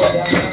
Yeah.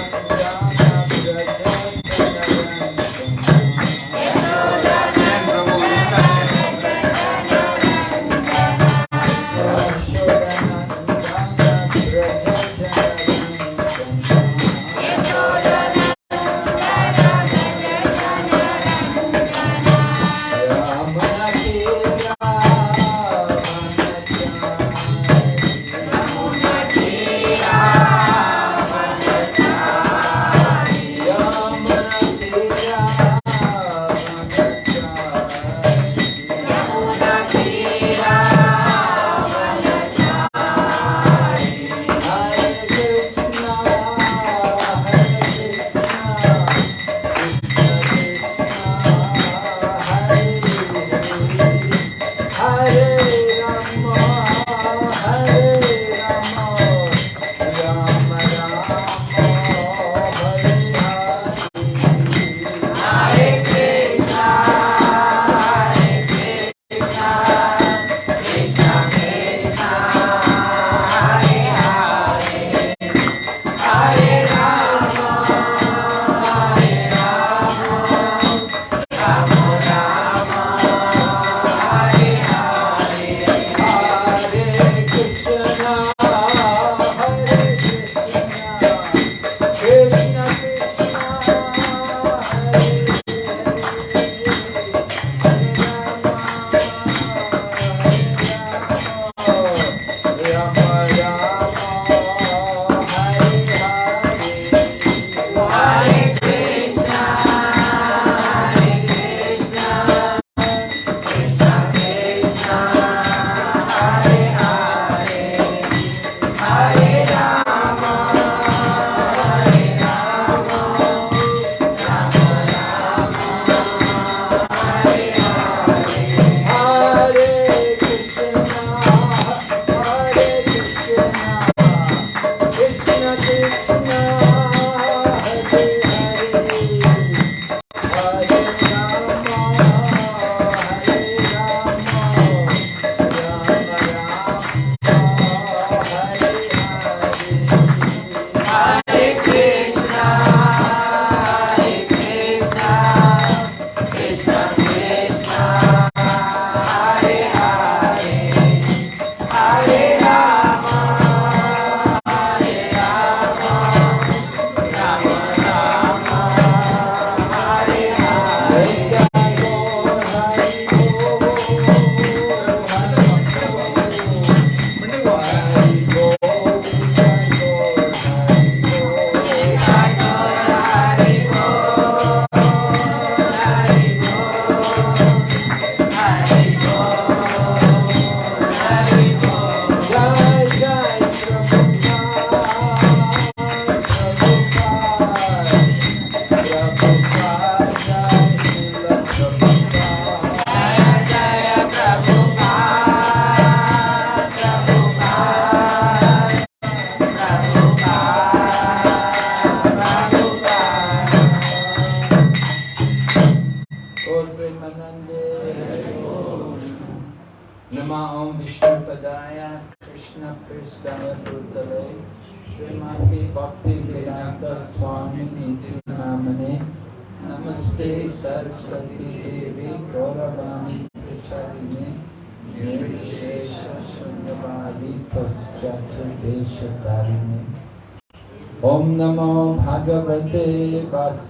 Om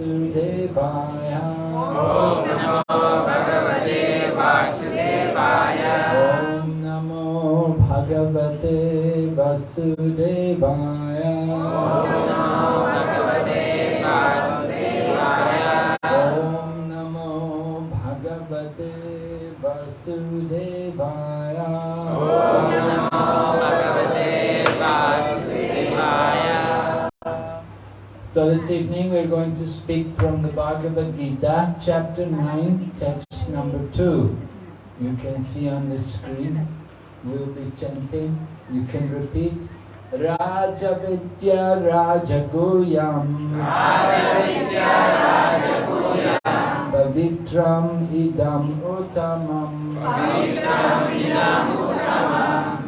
Namo Bhagavate Vasudevaya So this evening we're going to speak from the Bhagavad Gita, chapter 9, text number 2. You can see on the screen. We'll be chanting. You can repeat. Raja Vidya Raja Guyam Rajavidya Rajaguyam Pavitram Idam Uttamam Pavitram Idam Uttamam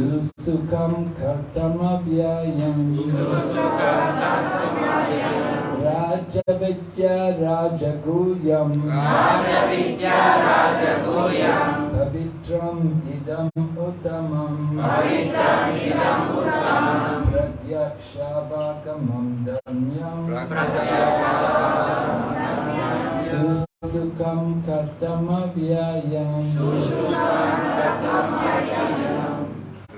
Sukam Kartamavyayam Raja Vidya Raja Guyam Raja Vidya Raja Guyam Pavitram Idam Uttamam Pavitram Idam Uttamam Pratyakshavakamam Dhamyam Pratyakshavakamam Dhamyam Susukam Kartamavyayam Susukam Kartamavyayam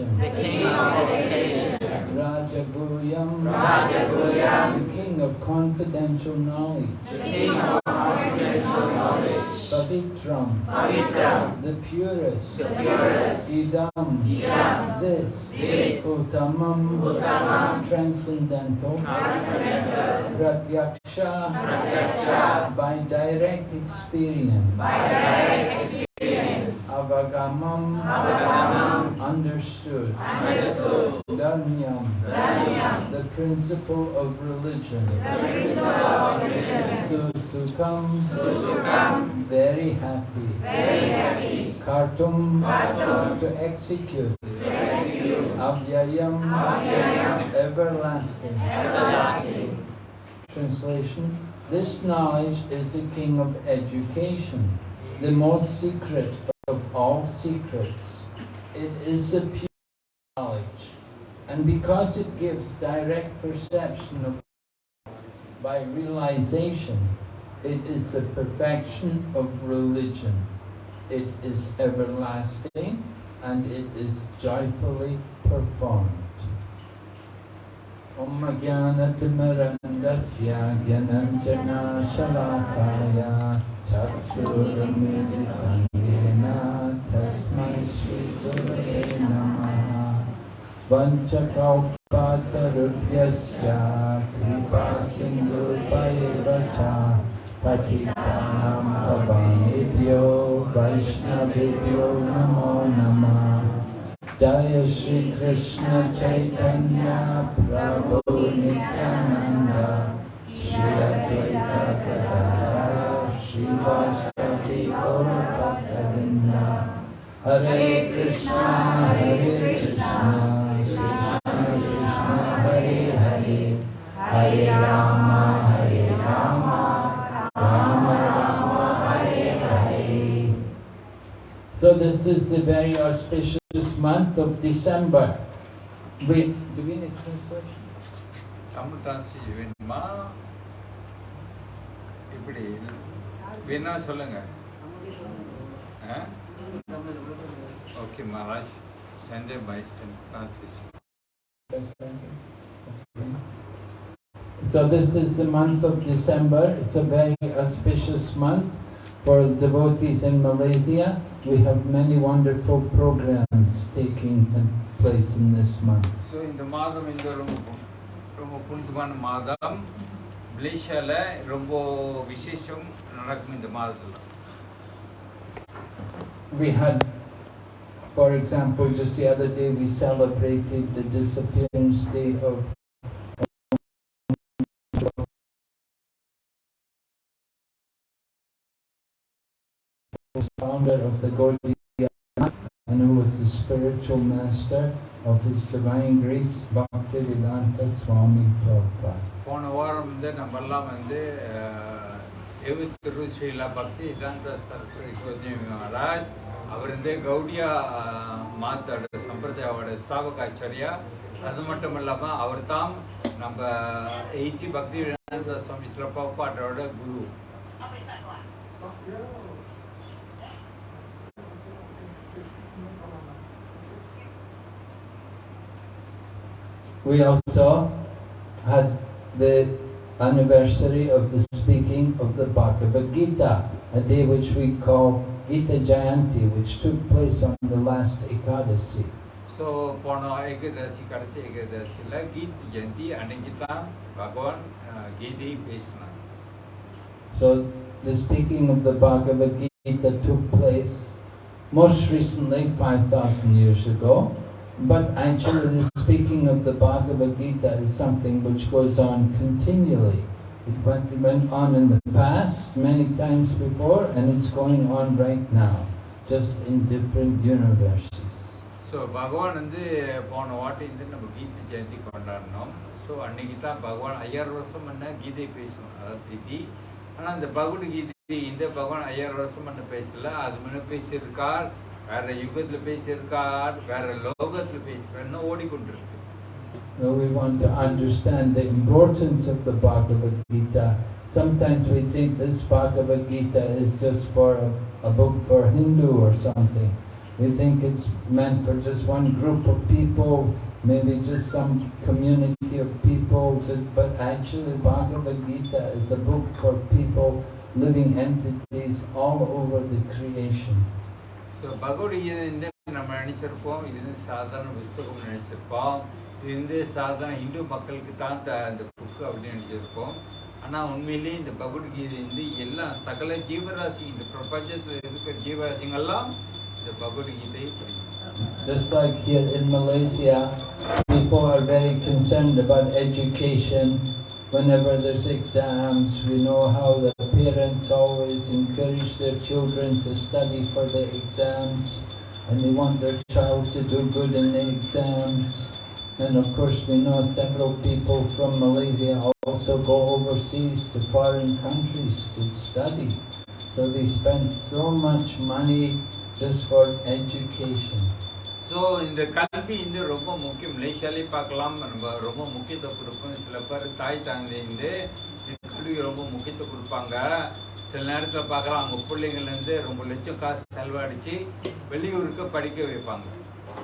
education. The king of education. Rajaguyam Rajaguyam the king of confidential knowledge. The king of confidential knowledge. Pavitram. Pavitram. The purest. The purest. Idam. Idam. This. This. Uttamam. Uttamam. Transcendental. Transcendental. Pratyaksha Pratyaksha by direct experience. By direct experience Avagamam Avagamam understood. Understood. Dharmyam Dharmyam the principle of religion. The principle of religion. Susukam Susukam very happy. Very happy. Kartum. Kartum, to execute. To execute. Avyayam. Avyayam, everlasting. Everlasting. Translation. This knowledge is the king of education, the most secret of all secrets. It is the pure knowledge, and because it gives direct perception of by realization, it is the perfection of religion. It is everlasting and it is joyfully performed. Om Jnanatimurandasya Jnananjana Shalakaya Chaksurumilitam Yena वञ्चकौपातरुभ्यश्च कृपा सिन्धुपैव च पठितानां भवानेभ्यो वैष्णवेभ्यो नमो नमः। जय श्रीकृष्ण चैतन्य प्रभु नित्यानन्द। श्रीअद्वैत श्रीवासति गौरभक्तवृन्दा Nityananda Shri Advaita Gadadhara Shri Vasavi Gaura Bhaktavinda Hare Krishna Hare Krishna Krishna Krishna Hare Hare Hare Rama Hare Rama Rama Rama Hare Hare So this is the very auspicious month of December. Wait, do we need translation? Tamil translation வேணுமா இப்படி வேணா சொல்லுங்க okay Maharaj Sunday by translation So this is the month of December. It's a very auspicious month for devotees in Malaysia. We have many wonderful programs taking place in this month. So இந்த மாதம் இந்த ரொம்ப ரொம்ப புனிதமான மாதம் மலேசியாவில் ரொம்ப விசேஷம் நடக்கும் இந்த மாதத்தில் We had, for example, just the other day we celebrated the disappearance day of founder of the Gaudiya Math and who was the spiritual master of His Divine Grace Bhaktivedanta Swami Prabhupada. போன வாரம் வந்து நம்மெல்லாம் வந்து தேவத்திரு ஸ்ரீலா பக்தி இதாந்த சரஸ்வதி மகாராஜ் அவர் வந்து கௌடியா அஹ், மாத்தோட சம்பிரதாயோட சாவகாச்சாரியா அது மட்டும் இல்லாமல் அவர் தான் நம்ம ஏசி பக்தி வேதாந்த சுவாமி ஸ்ரீல பிரபுபாதரோட குரு We also had the anniversary of the speaking of the Bhagavad Gita, a day which we call Gita Jayanti, which took place on the last Ekadasi. So போன ஏகதசி கடைசி ஏகதசியில் கீத் ஜெயந்தி அன்னைக்கு தான் பகவான் அஹ், கீதை பேசினார் So the speaking of the Bhagavad Gita took place most recently 5,000 years ago, but actually the speaking of the Bhagavad Gita is something which goes on continually. It went, on in the past many times before and it's going on right now, just in different universes. So பகவான் வந்து போன வாட்டி வந்து நம்ம கீதை ஜெயந்தி கொண்டாடினோம். So அன்னைக்கு தான் பகவான் ஐயாயிரம் வருஷம் பண்ண கீதை பேசணும் அதாவது திதி ஆனால் இந்த பகவத்கீதை இந்த பகவான் ஐயாயிரம் வருஷம் பண்ண பேசல. அது முன்ன பேசியிருக்கார் வேற யுகத்தில் பேசியிருக்கார் வேற லோகத்தில் பேசுகிறன்னு ஓடிக்கொண்டிருக்கு. Well, we want to understand the importance of the Bhagavad Gita. Sometimes we think this Bhagavad Gita is just for a, a book for Hindu or something. We think it's meant for just one group of people, maybe just some community of people, but, but actually Bhagavad Gita is a book for people, living entities all over the creation. So Bhagavad Gita வந்து நம்ம நினைச்சிருப்போம் இது வந்து சாதாரண புஸ்தகம் நினைச்சிருப்போம் இது வந்து சாதாரண இந்து மக்களுக்கு தான் த- இந்த புக்கு அப்படின்னு நினைச்சிருப்போம் ஆனால் உண்மையிலேயே இந்த பகவத்கீதை வந்து எல்லா சகல ஜீவராசி இந்த பிரபஞ்சத்தில் இருக்கிற ஜீவராசிங்கெல்லாம் இந்த பகவத்கீதை படிக்கணும் Just like here in Malaysia, people are very concerned about education. Whenever there's exams, we know how the parents always encourage their children to study for the exams and they want their child to do good in the exams. And of course, we know several people from Malaysia also go overseas to foreign countries to study. So they spend so much money just for education. So இந்த கல்வி வந்து ரொம்ப முக்கியம். மலேசியாலே பார்க்கலாம். நம்ம ரொம்ப முக்கியத்துவம் கொடுப்போம் சில பேர் தாய் தந்தை கல்விக்கு ரொம்ப முக்கியத்துவம் கொடுப்பாங்க. சில நேரத்தில் பார்க்கலாம். அவங்க பிள்ளைங்கள்லேருந்து ரொம்ப லட்சம் காசு செலவழிச்சு வெளியூருக்கு படிக்க வைப்பாங்க.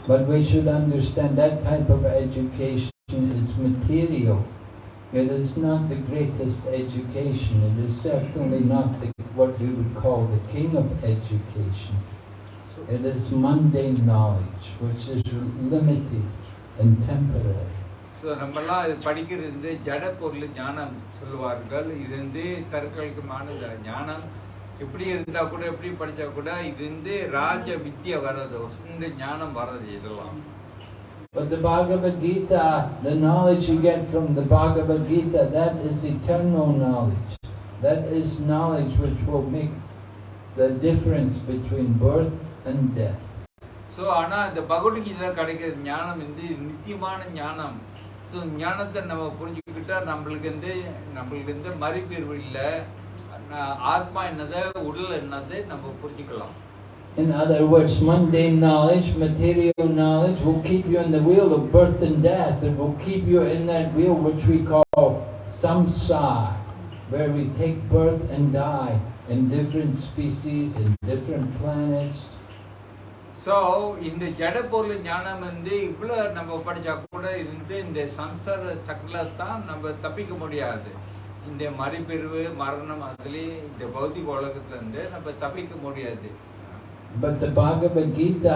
But we should understand that type of education is material. It is not the greatest education. It is certainly not the, what we would call the king of education. It is mundane knowledge, which is limited and temporary. So நம்மலாம் இது படிக்கிறது வந்து ஜட பொருள் ஞானம் சொல்லுவார்கள் இது வந்து தற்காலிகமான ஜ- ஞானம் எப்படி இருந்தா கூட எப்படி படிச்சா கூட இது வந்து ராஜ வித்யா வர்றது இந்த ஞானம் வர்றது இதெல்லாம் But the Bhagavad Gita, the knowledge you get from the Bhagavad Gita, that is eternal knowledge. That is knowledge which will make the difference between birth and death. So ஆனால் இந்த பகவத்கீதை கிடைக்கிற ஞானம் வந்து நித்தியமான ஞானம் ஸோ ஞானத்தை நம்ம புரிஞ்சுக்கிட்டா நம்மளுக்கு வந்து நம்மளுக்கு வந்து மறுபீர்வு இல்லை ஆத்மா என்னது உடல் என்னது நம்ம புரிஞ்சுக்கலாம் In other words, mundane knowledge, material knowledge will keep you in the wheel of birth and death. It will keep you in that wheel which we call samsara, where we take birth and die in different species, in different planets. So இந்த ஜட பொருள் ஞானம் வந்து இவ்வளோ நம்ம படிச்சா கூட இருந்து இந்த சம்சார சக்கரில் தான் நம்ம தப்பிக்க முடியாது இந்த மறுபிரிவு மரணம் அதுலேயே இந்த பௌதிக உலகத்துல இருந்து நம்ம தப்பிக்க முடியாது But the Bhagavad Gita,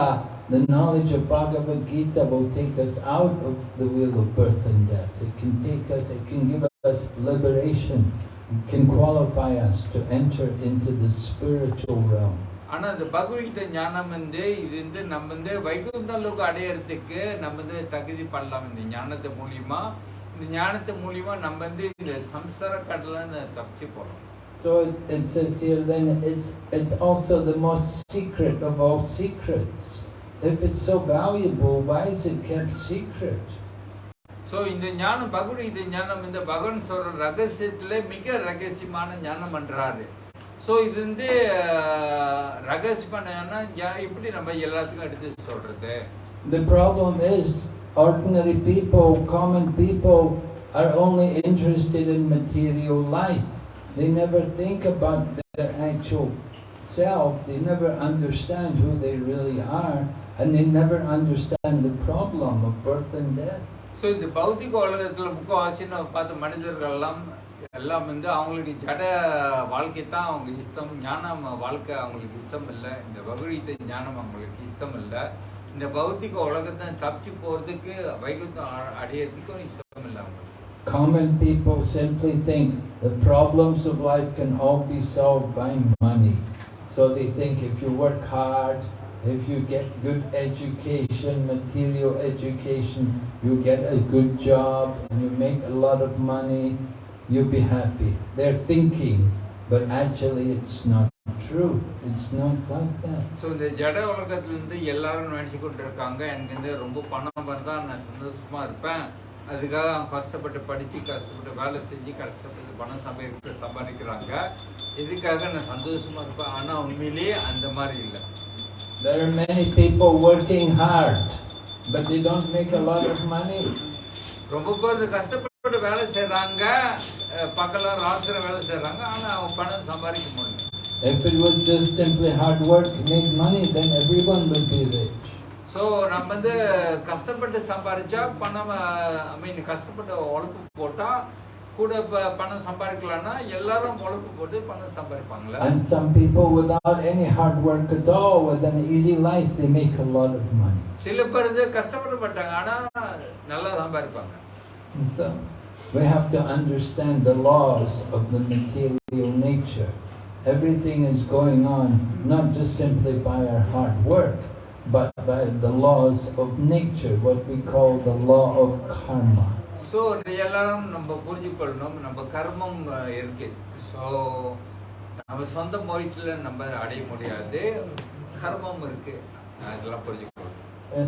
the knowledge of Bhagavad Gita will take us out of the wheel of birth and death. It can take us, it can give us liberation. It can qualify us to enter into the spiritual realm. ஆனா இந்த பகவத்கீதை ஞானம் வந்து இது வந்து நம்ம வந்து வைகுந்த அளவுக்கு அடையறதுக்கு நம்ம வந்து தகுதி பண்ணலாம் இந்த ஞானத்தை மூலியமா இந்த ஞானத்தை மூலியமா நம்ம வந்து இந்த சம்சார கடலை தப்பிச்சு போறோம் So it, says here then it's, it's also the most secret of all secrets. If it's so valuable, why is it kept secret? So இந்த ஞானம் பகவத்கீதை ஞானம் இந்த பகவான் சொல்ற ரகசியத்துல மிக ரகசியமான ஞானம் பண்றாரு ஸோ இது வந்து ரகசியமான எப்படி நம்ம எல்லாத்துக்கும் எடுத்து சொல்றது The problem is ordinary people, common people are only interested in material life. They never think about their actual self. They never understand who they really are and they never understand the problem of birth and death. So இந்த பௌத்திக உலகத்துல முக்கவாசி நம்ம பார்த்த மனிதர்கள் எல்லாம் எல்லாம் வந்து அவங்களுக்கு ஜட வாழ்க்கை தான் அவங்க இஷ்டம் ஞானம் வாழ்க்கை அவங்களுக்கு இஷ்டம் இல்லை இந்த பகவத்கீதை ஞானம் அவங்களுக்கு இஷ்டம் இல்லை இந்த பௌத்திக உலகத்தை தப்பிச்சு போறதுக்கு வைகுந்தம் அ- அடையறதுக்கும் இஷ்டம் இல்லை அவங்களுக்கு Common people simply think the problems of life can all be solved by money. So they think if you work hard, if you get good education, material education, you get a good job and you make a lot of money, you'll be happy. They're thinking, but actually it's not true. It's not like that. So இந்த ஜட உலகத்துல இருந்து எல்லாரும் நினைச்சு கொண்டு இருக்காங்க எனக்கு வந்து ரொம்ப பணம் வந்தா நான் சந்தோஷமா இருப்பேன். அதுக்காக அவங்க கஷ்டப்பட்டு படிச்சு கஷ்டப்பட்டு வேலை செஞ்சு கஷ்டப்பட்டு பணம் சம்பாதிக்க சம்பாதிக்கிறாங்க. இதுக்காக நான் சந்தோஷமா இருப்பேன். ஆனா உண்மையிலேயே அந்த மாதிரி இல்லை. There are many people working hard, but they don't make a lot of money. ரொம்ப பேர் கஷ்டப்பட்டு வேலை செய்றாங்க. அஹ் பகல ராத்திரி வேலை செய்றாங்க. ஆனா அவங்க பணம் சம்பாதிக்க முடியல. If it was just simply hard work, make money, then everyone would be rich. So நம்ம வந்து கஷ்டப்பட்டு சம்பாதிச்சா பணம் ஐ மீன் கஷ்டப்பட்டு உழைப்பு போட்டா கூட ப- பணம் சம்பாதிக்கலாம்னா எல்லாரும் உழைப்பு போட்டு பணம் சம்பாதிப்பாங்களே And some people without any hard work at all, with an easy life, they make a lot of money. சில பேர் இது கஷ்டப்பட மாட்டாங்க ஆனா நல்லா சம்பாதிப்பாங்க And so we have to understand the laws of the material nature. Everything is going on not just simply by our hard work, but by the laws of nature, what we call the law of karma. So எல்லாரும் நம்ம புரிஞ்சுக்கொள்ளணும் நம்ம கர்மம் அஹ், இருக்கு so நம்ம சொந்த முயற்சியில் நம்ம அடைய முடியாது கர்மம் இருக்கு அதெல்லாம் புரிஞ்சுக்கணும் In,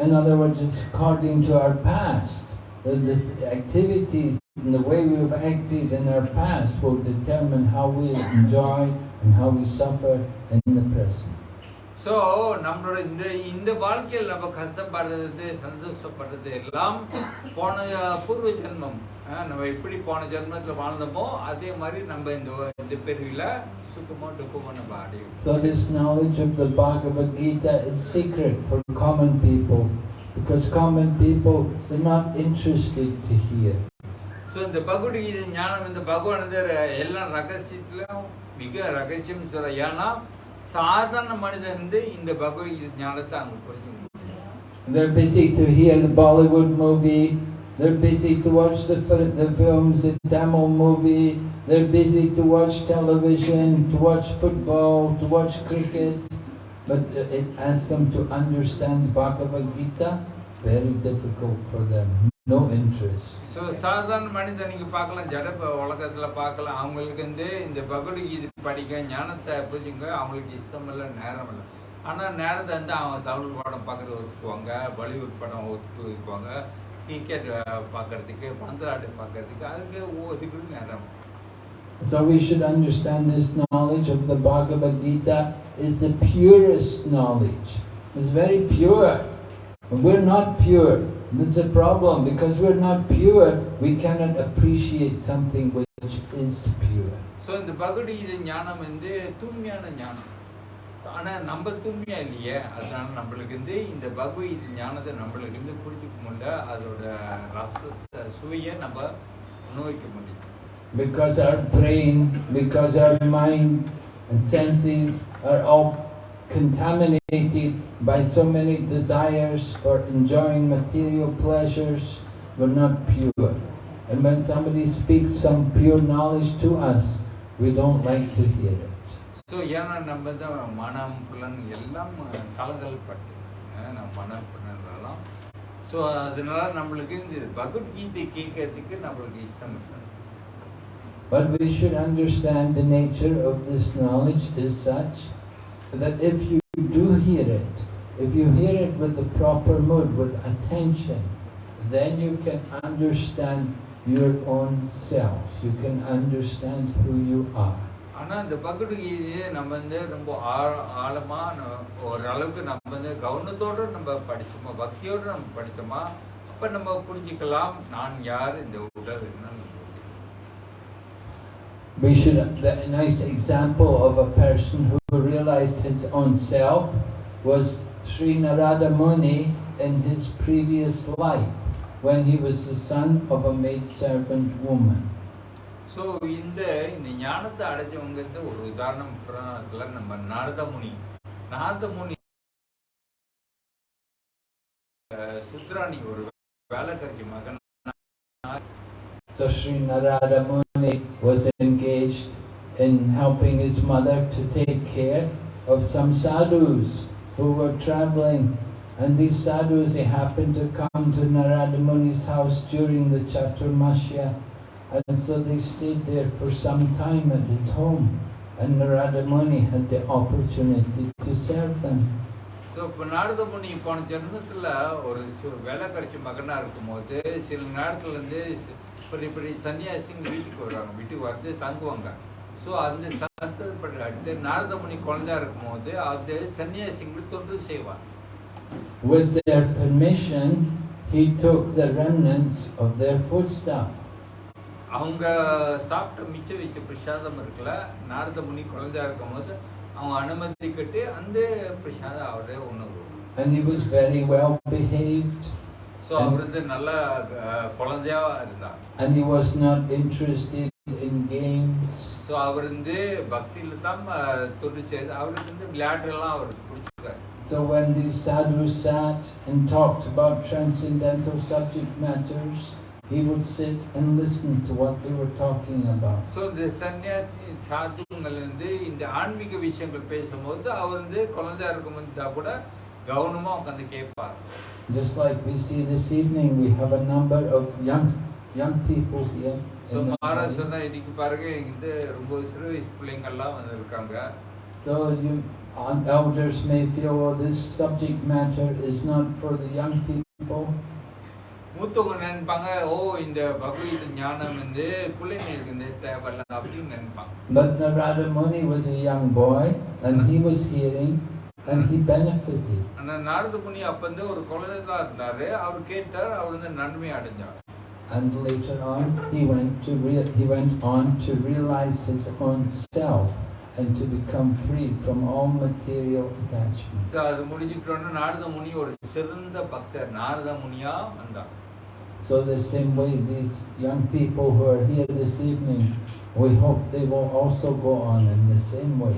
in other words, it's according to our past. The, the activities and the way we've acted in our past will determine how we enjoy and how we suffer in the present. So நம்மளோட இந்த இந்த வாழ்க்கையில் நம்ம கஷ்டப்படுறது சந்தோஷப்படுறது எல்லாம் போன பூர்வ ஜென்மம் நம்ம எப்படி போன ஜென்மத்தில் வாழ்ந்தோமோ அதே மாதிரி நம்ம இந்த இந்த பிரிவில் சுகமோ துக்கமோ நம்ம அடையும் So this knowledge of the Bhagavad Gita is secret for common people because common people are not interested to hear. So இந்த பகவத்கீதை ஞானம் இந்த பகவானது எல்லாம் ரகசியத்திலும் மிக ரகசியம் சொல்ற ஏன்னா சாதாரண மனிதன் வந்து இந்த பகவத்கீதை ஞானத்தை அவங்க புரிஞ்சுக்க முடியும் They're busy to hear the Bollywood movie, they're busy to watch the, fil- the films, the Tamil movie, they're busy to watch television, to watch football, to watch cricket. But uh, it asks them to understand Bhagavad Gita, very difficult for them, No interest. So சாதாரண மனிதன் நீங்க பார்க்கலாம் ஜட உலகத்துல பார்க்கலாம் அவங்களுக்கு வந்து இந்த பகவத்கீதை படிக்க ஞானத்தை புரிஞ்சுங்க அவங்களுக்கு இஷ்டம் இல்லை நேரம் இல்லை ஆனா நேரத்தை வந்து அவங்க தமிழ் படம் பார்க்கறது ஒதுக்குவாங்க பாலிவுட் படம் ஒதுக்கு ஒதுக்குவாங்க கிரிக்கெட் பார்க்கறதுக்கு பந்தலாட்டு பார்க்கறதுக்கு அதுக்கு ஒதுக்குறது நேரம் So we should understand this knowledge of the Bhagavad Gita is the purest knowledge. It's very pure. We're not pure. That's a problem. Because we're not pure, we cannot appreciate something which is pure. So இந்த பகவத்கீதை ஞானம் வந்து தூய்மையான ஞானம் ஆனா நம்ம தூய்மையா இல்லையே அதனால நம்மளுக்கு வந்து இந்த பகவத்கீதை ஞானத்தை நம்மளுக்கு வந்து புரிஞ்சுக்க முடியல அதோட ரசத்தை சுவையை நம்ம அனுபவிக்க முடியும் Because our brain, because our mind and senses are all contaminated by so many desires for enjoying material pleasures, we're not pure. And when somebody speaks some pure knowledge to us, we don't like to hear it. So ஏன்னா நம்ம தான் மனம் புலன் எல்லாம் கலங்கல் பட்டு அஹ் நம்ம மனம் புலன்லாம் so அதனால நம்மளுக்கு இந்த பகவத்கீதை கேட்கறதுக்கு நம்மளுக்கு இஷ்டம் இல்லை But we should understand the nature of this knowledge is such that if you do hear it, if you hear it with the proper mood, with attention, then you can understand your own self. You can understand who you are. ஆனா இந்த பகவத்கீதையை நம்ம வந்து ரொம்ப ஆழ ஆழமா ஓரளவுக்கு நம்ம வந்து கவனத்தோட நம்ம படிச்சோமா பக்தியோட நம்ம படிச்சோமா அப்ப நம்ம புரிஞ்சுக்கலாம் நான் யார் இந்த உடல் என்னன்னு We should, the nice example of a person who realized his own self was Sri Narada Muni in his previous life when he was the son of a maidservant woman. So இந்த இந்த ஞானத்தை அடைஞ்சவங்க வந்து ஒரு உதாரணம் புராணத்துல நம்ம நாரத முனி நாரத முனி அஹ், சுத்ராணி ஒரு வேலைக்காரி மகன் So Sri Narada Muni was engaged in helping his mother to take care of some sadhus who were traveling. And these sadhus, they happened to come to Narada Muni's house during the Chaturmasya. And so they stayed there for some time at his home. And Narada Muni had the opportunity to serve them. So இப்போ நாரத முனி போன ஜென்மத்தில் ஒரு சு- வேலைக்காரி மகனா இருக்கும்போது சில நேரத்துல பெரிய பெரிய சன்னியாசிங்க வீட்டுக்கு வருவாங்க வீட்டுக்கு வந்து தங்குவாங்க ஸோ அந்த சந்தர்ப்பப்பட்டு அடுத்து நாரத முனி குழந்தையா இருக்கும்போது அது சன்னியாசிங்களுக்கு தொண்டு செய்வாங்க With their permission, he took the remnants of their foodstuff. அவங்க சாப்பிட்ட மிச்சம் வச்ச பிரசாதம் இருக்குல்ல நாரத முனி குழந்தையா இருக்கும்போது அவங்க அனுமதி கட்டு அந்த பிரசாதம் அவரே உணவு And he was very well behaved. So அவர் வந்து நல்ல குழந்தையா இருந்தார் and he was not interested in games. So அவர் வந்து பக்தியில தான் செய்து அவருக்கு வந்து விளையாட்டுலாம் அவருக்கு பிடிச்சிருக்காரு So when these sadhus sat and talked about transcendental subject matters, he would sit and listen to what they were talking about. So இந்த சன்னியாசி சாதுங்கள் வந்து இந்த ஆன்மீக விஷயங்கள் பேசும்போது அவர் வந்து குழந்தையா இருக்கும்போது கூட கவனமா உட்காந்து கேட்பார் Just like we see this evening, we have a number of young young people here. Maharaj hall. சொன்னா இன்னைக்கு பாருங்க இந்த ரொம்ப சிறு வயசு பிள்ளைங்கள்லாம் வந்து இருக்காங்க So you uh, elders may feel, oh, this subject matter is not for the young people. மூத்தவங்க நினைப்பாங்க ஓ இந்த பகவத் ஞானம் வந்து பிள்ளைங்களுக்கு வந்து தேவையில்ல அப்படின்னு நினைப்பாங்க But Narada Muni was a young boy and he was hearing and he benefited. ஆனா நாரத முனி அப்ப வந்து ஒரு குழந்தை தான் இருந்தாரு அவர் கேட்டார் அவர் வந்து நன்மை அடைஞ்சார் And later on, he went to rea- he went on to realize his own self and to become free from all material attachments. So அது முடிஞ்சிட்டோன்னு நாரத முனி ஒரு சிறந்த பக்தர் நாரத முனியா வந்தார் So the same way, these young people who are here this evening, we hope they will also go on in the same way.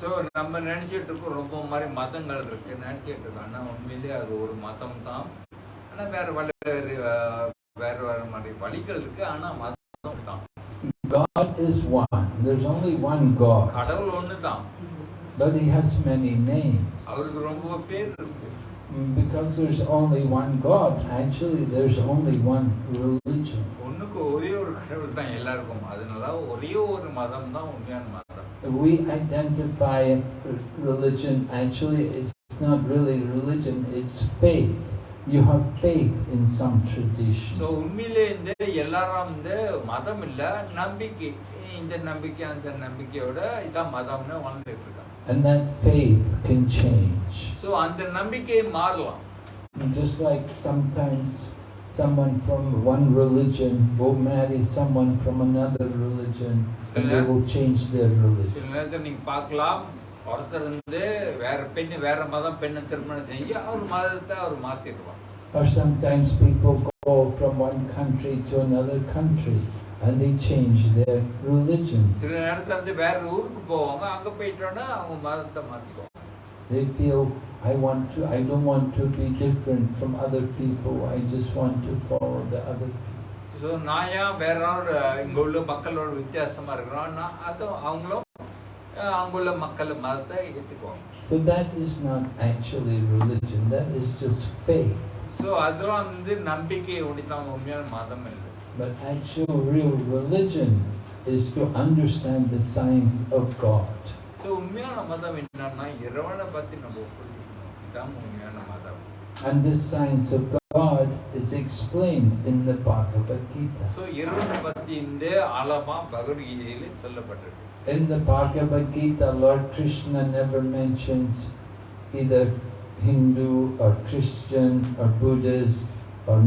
So நம்ம நினைச்சிட்டு இருக்கோம் ரொம்ப மாதிரி மதங்கள் இருக்கு. நினைச்சிட்டு இருக்கோம் ஆனால் உண்மையிலேயே அது ஒரு மதம் தான் ஆனால் வேற வேறு வேற வேற மாதிரி வழிகள் இருக்கு. ஆனால் மதம் தான் God is one. There's only one God, கடவுள் ஒன்று தான் but He has many names. அவருக்கு ரொம்ப பேர் இருக்கு. Mm, Because there's only one God, actually there's only one religion. ஒண்ணுக்கு ஒரே ஒரு கடவுள் தான் எல்லாருக்கும். அதனால ஒரே ஒரு மதம் தான் உண்மையான மதம். We identify religion, actually it's not really religion, it's faith. You have faith in some so tradition. உண்மையிலே இந்த எல்லாரும் வந்து மதம் இல்ல நம்பிக்கை இந்த நம்பிக்கை அந்த நம்பிக்கையோட இதான் மதம்னு வாழ்ந்துட்டு இருக்காங்க And that faith can change. So அந்த நம்பிக்கை மாறலாம் And Just like sometimes someone from one religion will marry someone from another religion and they will change their religion. சில நேரத்தில் நீங்க பார்க்கலாம் ஒருத்தர் வந்து வேற பெண்ணு வேற மதம் பெண்ணை திருமணம் செஞ்சு அவர் மதத்தை அவர் மாத்திடுவார் Or sometimes people go from one country to another country and they change their religion. சில நேரத்துல வந்து வேற ஊருக்கு போவாங்க அங்க போயிட்டோன்னா அவங்க மதத்தை மாத்திக்குவாங்க They feel, I want to, I don't want to be different from other people, I just want to follow the other people. So நான் ஏன் வேற ஆளோட இங்க உள்ள மக்களோட வித்தியாசமா இருக்கிறோம் நான் அதுவும் அவங்களும் அஹ், அங்க உள்ள மக்கள் மதத்தை ஏற்றுக்குவாங்க So that is not actually religion, that is just faith. So அதெல்லாம் வந்து நம்பிக்கை ஒடித்தான் உண்மையான மதம் இல்லை But actual real religion is to understand the science of God. So உண்மையான மதம் என்னன்னா இறைவனை பத்தி நம்ம புரிஞ்சுக்கணும் இதுதான் உண்மையான மதம் And this science of God is explained in the Bhagavad Gita. So இறைவனை பத்தி இந்த ஆழமா பகவத்கீதையில சொல்லப்பட்டிருக்கு In the Bhagavad Gita, Lord Krishna never mentions either Hindu or Christian or Buddhist or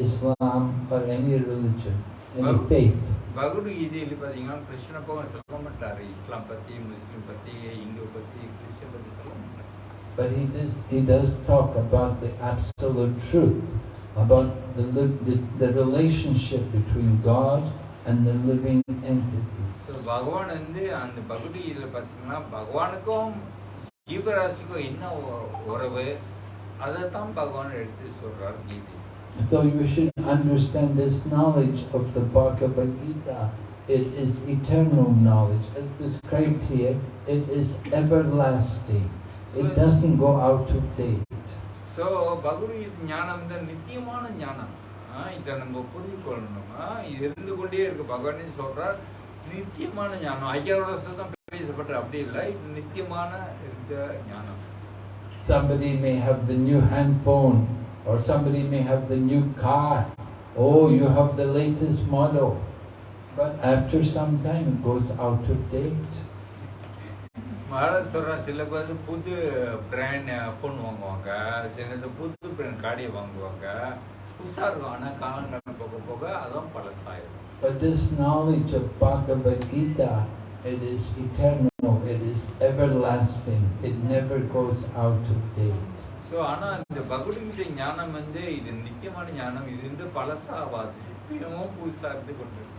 Islam or any religion, any Well- faith. பகவத்கீதையில பாத்தீங்கன்னா கிருஷ்ண பகவான் சொல்ல மாட்டாரு இஸ்லாம் பத்தி முஸ்லீம் பத்தி இந்து பத்தி கிறிஸ்டியன் பத்தி சொல்ல மாட்டாரு But he does, he does talk about the absolute truth, about the, li- the, the relationship between God and the living entities. So பகவான் வந்து அந்த பகவத்கீதையில பார்த்தீங்கன்னா பகவானுக்கும் ஜீவராசிக்கும் என்ன உ- உறவு அதை தான் பகவான் எடுத்து சொல்றார் கீதை So you should understand this knowledge of the Bhagavad Gita. It is eternal knowledge. As described here, it is everlasting. It doesn't go out of date. So Bhagavad Gita ஞானம் வந்து நித்தியமான ஞானம் ஆ, இதை நம்ம புரிந்து கொள்ளணுமா இது இருந்து கொண்டே இருக்கு பகவானே சொல்றார் நித்தியமான ஞானம் ஐயாயிரம் வருஷம் தான் பேசப்பட்ட அப்படி இல்லை இது நித்தியமான இருக்க ஞானம் Somebody may have the new handphone, or somebody may have the new car. Oh, you have the latest model. But after some time, it goes out of date. Maharaj சொல்ற சில பேர் புது பிராண்ட் ஃபோன் வாங்குவாங்க சில நேரத்துல புது பிராண்ட் காடியை வாங்குவாங்க புதுசா இருக்கும் ஆனா காலங்கள் போக போக அதுவும் பழசாயிரும் But this knowledge of Bhagavad Gita, it is eternal, it is everlasting, it never goes out of date. So ஆனா இந்த பகவத்கீதை ஞானம் வந்து இது நித்தியமான ஞானம். இது வந்து பழசாவாது இப்பயும் புதுசா இருந்து கொண்டிருக்கிறோம்.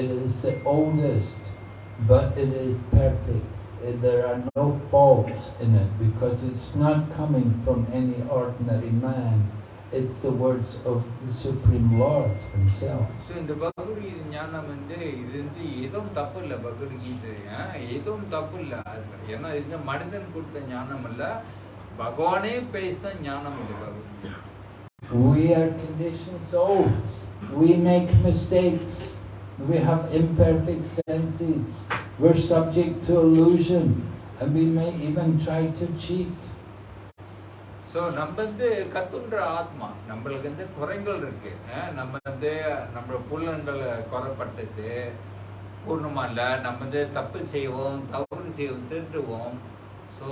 It is the oldest, but it is perfect. There are no faults in it because it's not coming from any ordinary man. It's the words of the Supreme Lord Himself. So இந்த பகவத்கீதை ஞானம் வந்து இது வந்து எதுவும் தப்பு இல்லை பகவத்கீதை எதுவும் தப்பு இல்லை ஏன்னா இது மனிதன் கொடுத்த ஞானம் இல்லை பகவானே பேசின ஞானம் We are conditioned souls. We make mistakes. We have imperfect senses. We're subject to illusion. And we may even try to cheat. So நம்ம வந்து கத்துன்ற ஆத்மா நம்மளுக்கு வந்து குறைகள் இருக்கு நம்ம வந்து நம்ம புலன்கள் குறைப்பட்டது பூர்ணமா இல்லை நம்ம வந்து தப்பு செய்வோம் தவறு செய்வோம் திருடுவோம் so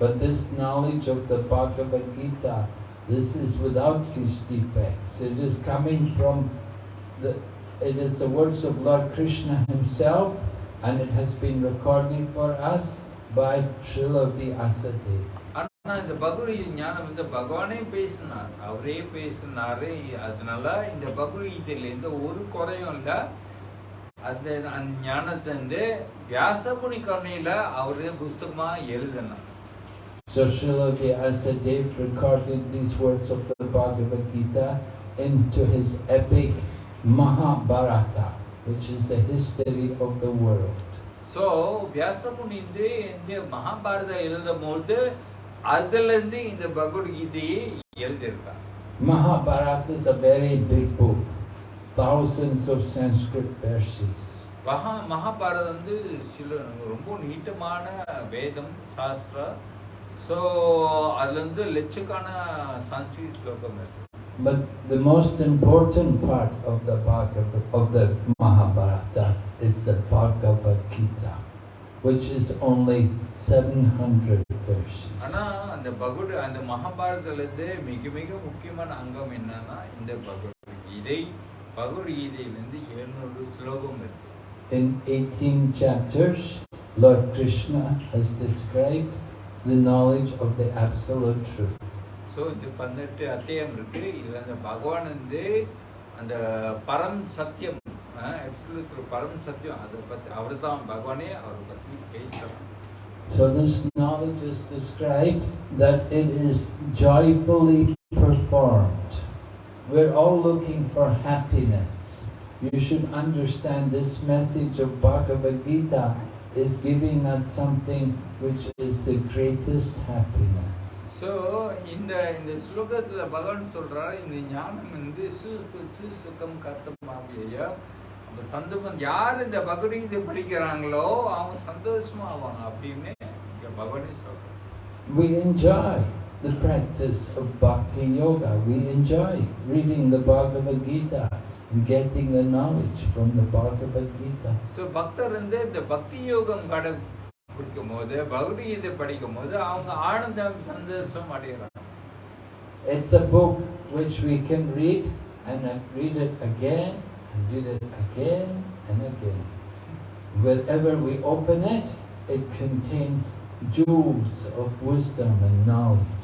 But this knowledge of the Bhagavad Gita, this is without these defects. It is coming from the, it is the words of Lord Krishna himself and it has been recorded for us by Srila Vyasadeva. ஆனால் இந்த பகுடி ஞானம் வந்து பகவானே பேசினார் அவரே பேசினாரு அதனால இந்த பகுடி இதுல எந்த ஒரு குறையும் இல்லை அந்த அந்த ஞானத்தை வந்து வியாசமுனி கருணையில அவரு புஸ்தகமா எழுதினார் So Srila Vyasadeva recorded these words of the Bhagavad Gita into his epic Mahabharata, which is the history of the world. So Vyasamuni வந்து இந்த மகாபாரதம் எழுதும் போது அதுல இருந்து இந்த பகவத்கீதையை எழுதியிருக்கார் Mahabharata is a very big book, thousands of Sanskrit verses. மகா மகாபாரதம் வந்து சில ரொம்ப நீட்டமான வேதம் சாஸ்திரா ஸோ அதுல இருந்து லட்சக்கான சன்ஸ்கிரிட் ஸ்லோகம் இருக்கு But the most important part of the Bhagavad, of the Mahabharata is the Bhagavad Gita, which is only 700 verses. ஆனா அந்த பகவத் அந்த மகாபாரதத்துல மிக மிக முக்கியமான அங்கம் என்னன்னா இந்த ஸ்லோகம் இருக்கு In 18 chapters, Lord Krishna has described the knowledge of the Absolute Truth. So இந்த பதினெட்டு அத்தியாயம் இருக்கு இதுல அந்த பகவான் வந்து அந்த பரம் சத்தியம் absolute பரம் சத்தியம் அதை பத்தி அவர் தான் பகவானே அவரை பத்தி பேசுறான் So this knowledge is described that it is joyfully performed. We're all looking for happiness. You should understand this message of Bhagavad Gita is giving us something which is the greatest happiness. So இந்த இந்த ஸ்லோகத்துல பகவான் சொல்றாரு இந்த ஞானம் வந்து சு சு சுகம் கர்த்தமாகிய அந்த சந்தோஷம் யார் இந்த பகவத்கீதை படிக்கிறாங்களோ அவங்க சந்தோஷமா ஆவாங்க அப்படின்னு இங்க பகவானே சொல்றாரு We enjoy the practice of bhakti yoga. We enjoy reading the Bhagavad Gita and getting the knowledge from the Bhagavad Gita. So Bhaktar and the Bhakti Yogam Kada Purkamoda, Bhagavad Gita Padikamoda, Anandam Sandesam It's a book which we can read and read it again and read it again and again. Wherever we open it, it contains jewels of wisdom and knowledge.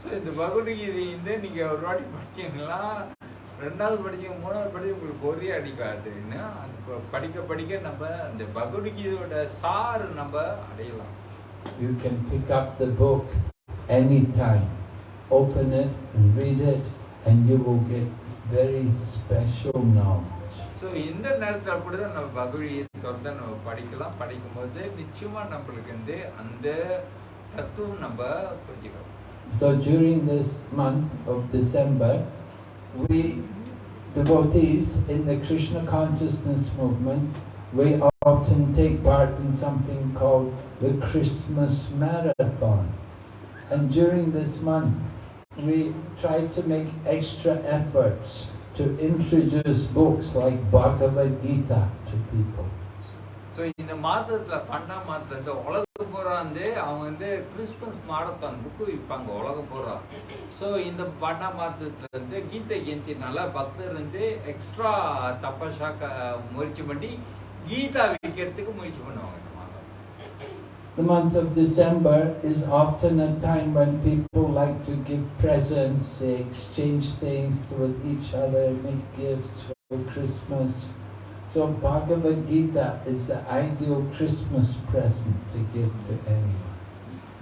So இந்த பகவத்கீதை வந்து நீங்க ஒரு வாட்டி படிச்சீங்கன்னா ரெண்டாவது படிச்சீங்க மூணாவது படிச்சு உங்களுக்கு ஒரே அடிக்காது என்ன? அது ப- படிக்க படிக்க நம்ம அந்த பகவத்கீதையோட சார் நம்ம அடையலாம். You can pick up the book anytime, open it and read it, and you will get very special knowledge. So இந்த நேரத்தில் அப்படிதான் நம்ம பகவத்கீதை தொடர்ந்து நம்ம படிக்கலாம். படிக்கும்போது நிச்சயமா நம்மளுக்கு வந்து அந்த தத்துவம் நம்ம புரிஞ்சுக்கலாம் So during this month of December, we devotees in the Krishna consciousness movement, we often take part in something called the Christmas Marathon. And during this month, we try to make extra efforts to introduce books like Bhagavad Gita to people. So இந்த மாதத்தில் பன்னெண்டாம் மாதத்தில் இந்த உலகம் பூரா வந்து அவங்க வந்து கிறிஸ்மஸ் மாரத்தான் புக்கு விற்பாங்க உலகம் பூரா ஸோ இந்த பன்னெண்டாம் மாதத்தில் வந்து கீதை ஜெயந்தினால பக்தர் வந்து எக்ஸ்ட்ரா தப்பசா முயற்சி பண்ணி கீதா விற்கிறதுக்கு முயற்சி பண்ணுவாங்க The month of December is often a time when people like to give presents, they exchange things with each other, make gifts for Christmas. So Bhagavad Gita is the ideal Christmas present to give to anyone.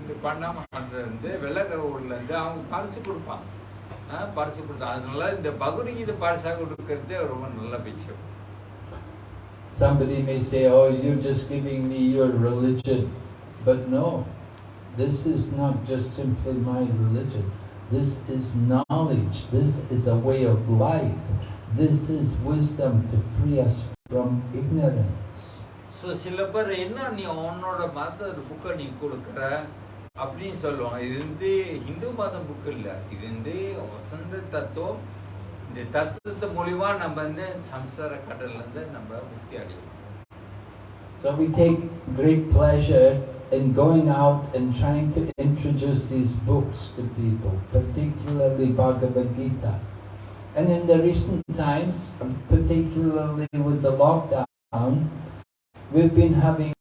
இந்த பன்னெண்டாம் மாதத்துல இருந்து வெள்ளக்கரவுல இருந்து அவங்க பரிசு கொடுப்பாங்க ஆ, பரிசு கொடுத்தாங்க அதனால இந்த பகவத்கீதை பரிசாக கொடுக்கறது ரொம்ப நல்ல விஷயம் Somebody may say, oh, you're just giving me your religion. But no, This is not just simply my religion. This is knowledge. This is a way of life. This is wisdom to free us from ignorance. So சில பேர் என்ன நீ உன்னோட மத புக்கை நீ கொடுக்குற அப்படின்னு சொல்லுவாங்க இது வந்து ஹிந்து மதம் புக்கு இல்லை இது வந்து வசந்த தத்துவம் இந்த தத்துவத்தை மூலியமா நம்ம வந்து சம்சார கடல்லேருந்து நம்ம முக்தி அடையலாம் So we take great pleasure in going out and trying to introduce these books to people, particularly Bhagavad Gita. And in the recent times, particularly with the lockdown, we've been having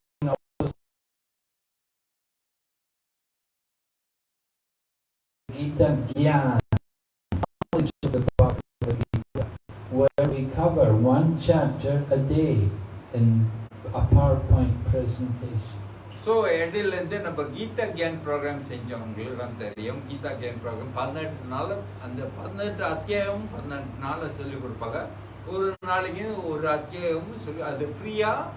Gita Gyan, knowledge of the Bhagavad Gita, where we cover one chapter a day in a PowerPoint presentation. So இடையிலேருந்து நம்ம Gita can program செஞ்சோம் உங்களுக்கு தான் தெரியும் Geetha can program பதினெட்டு நாள் அந்த பதினெட்டு அத்தியாயம் பதினெட்டு நாளில் சொல்லி கொடுப்பாங்க ஒரு நாளைக்கு ஒரு அத்தியாயமும் சொல்லி அது ஃப்ரீயாக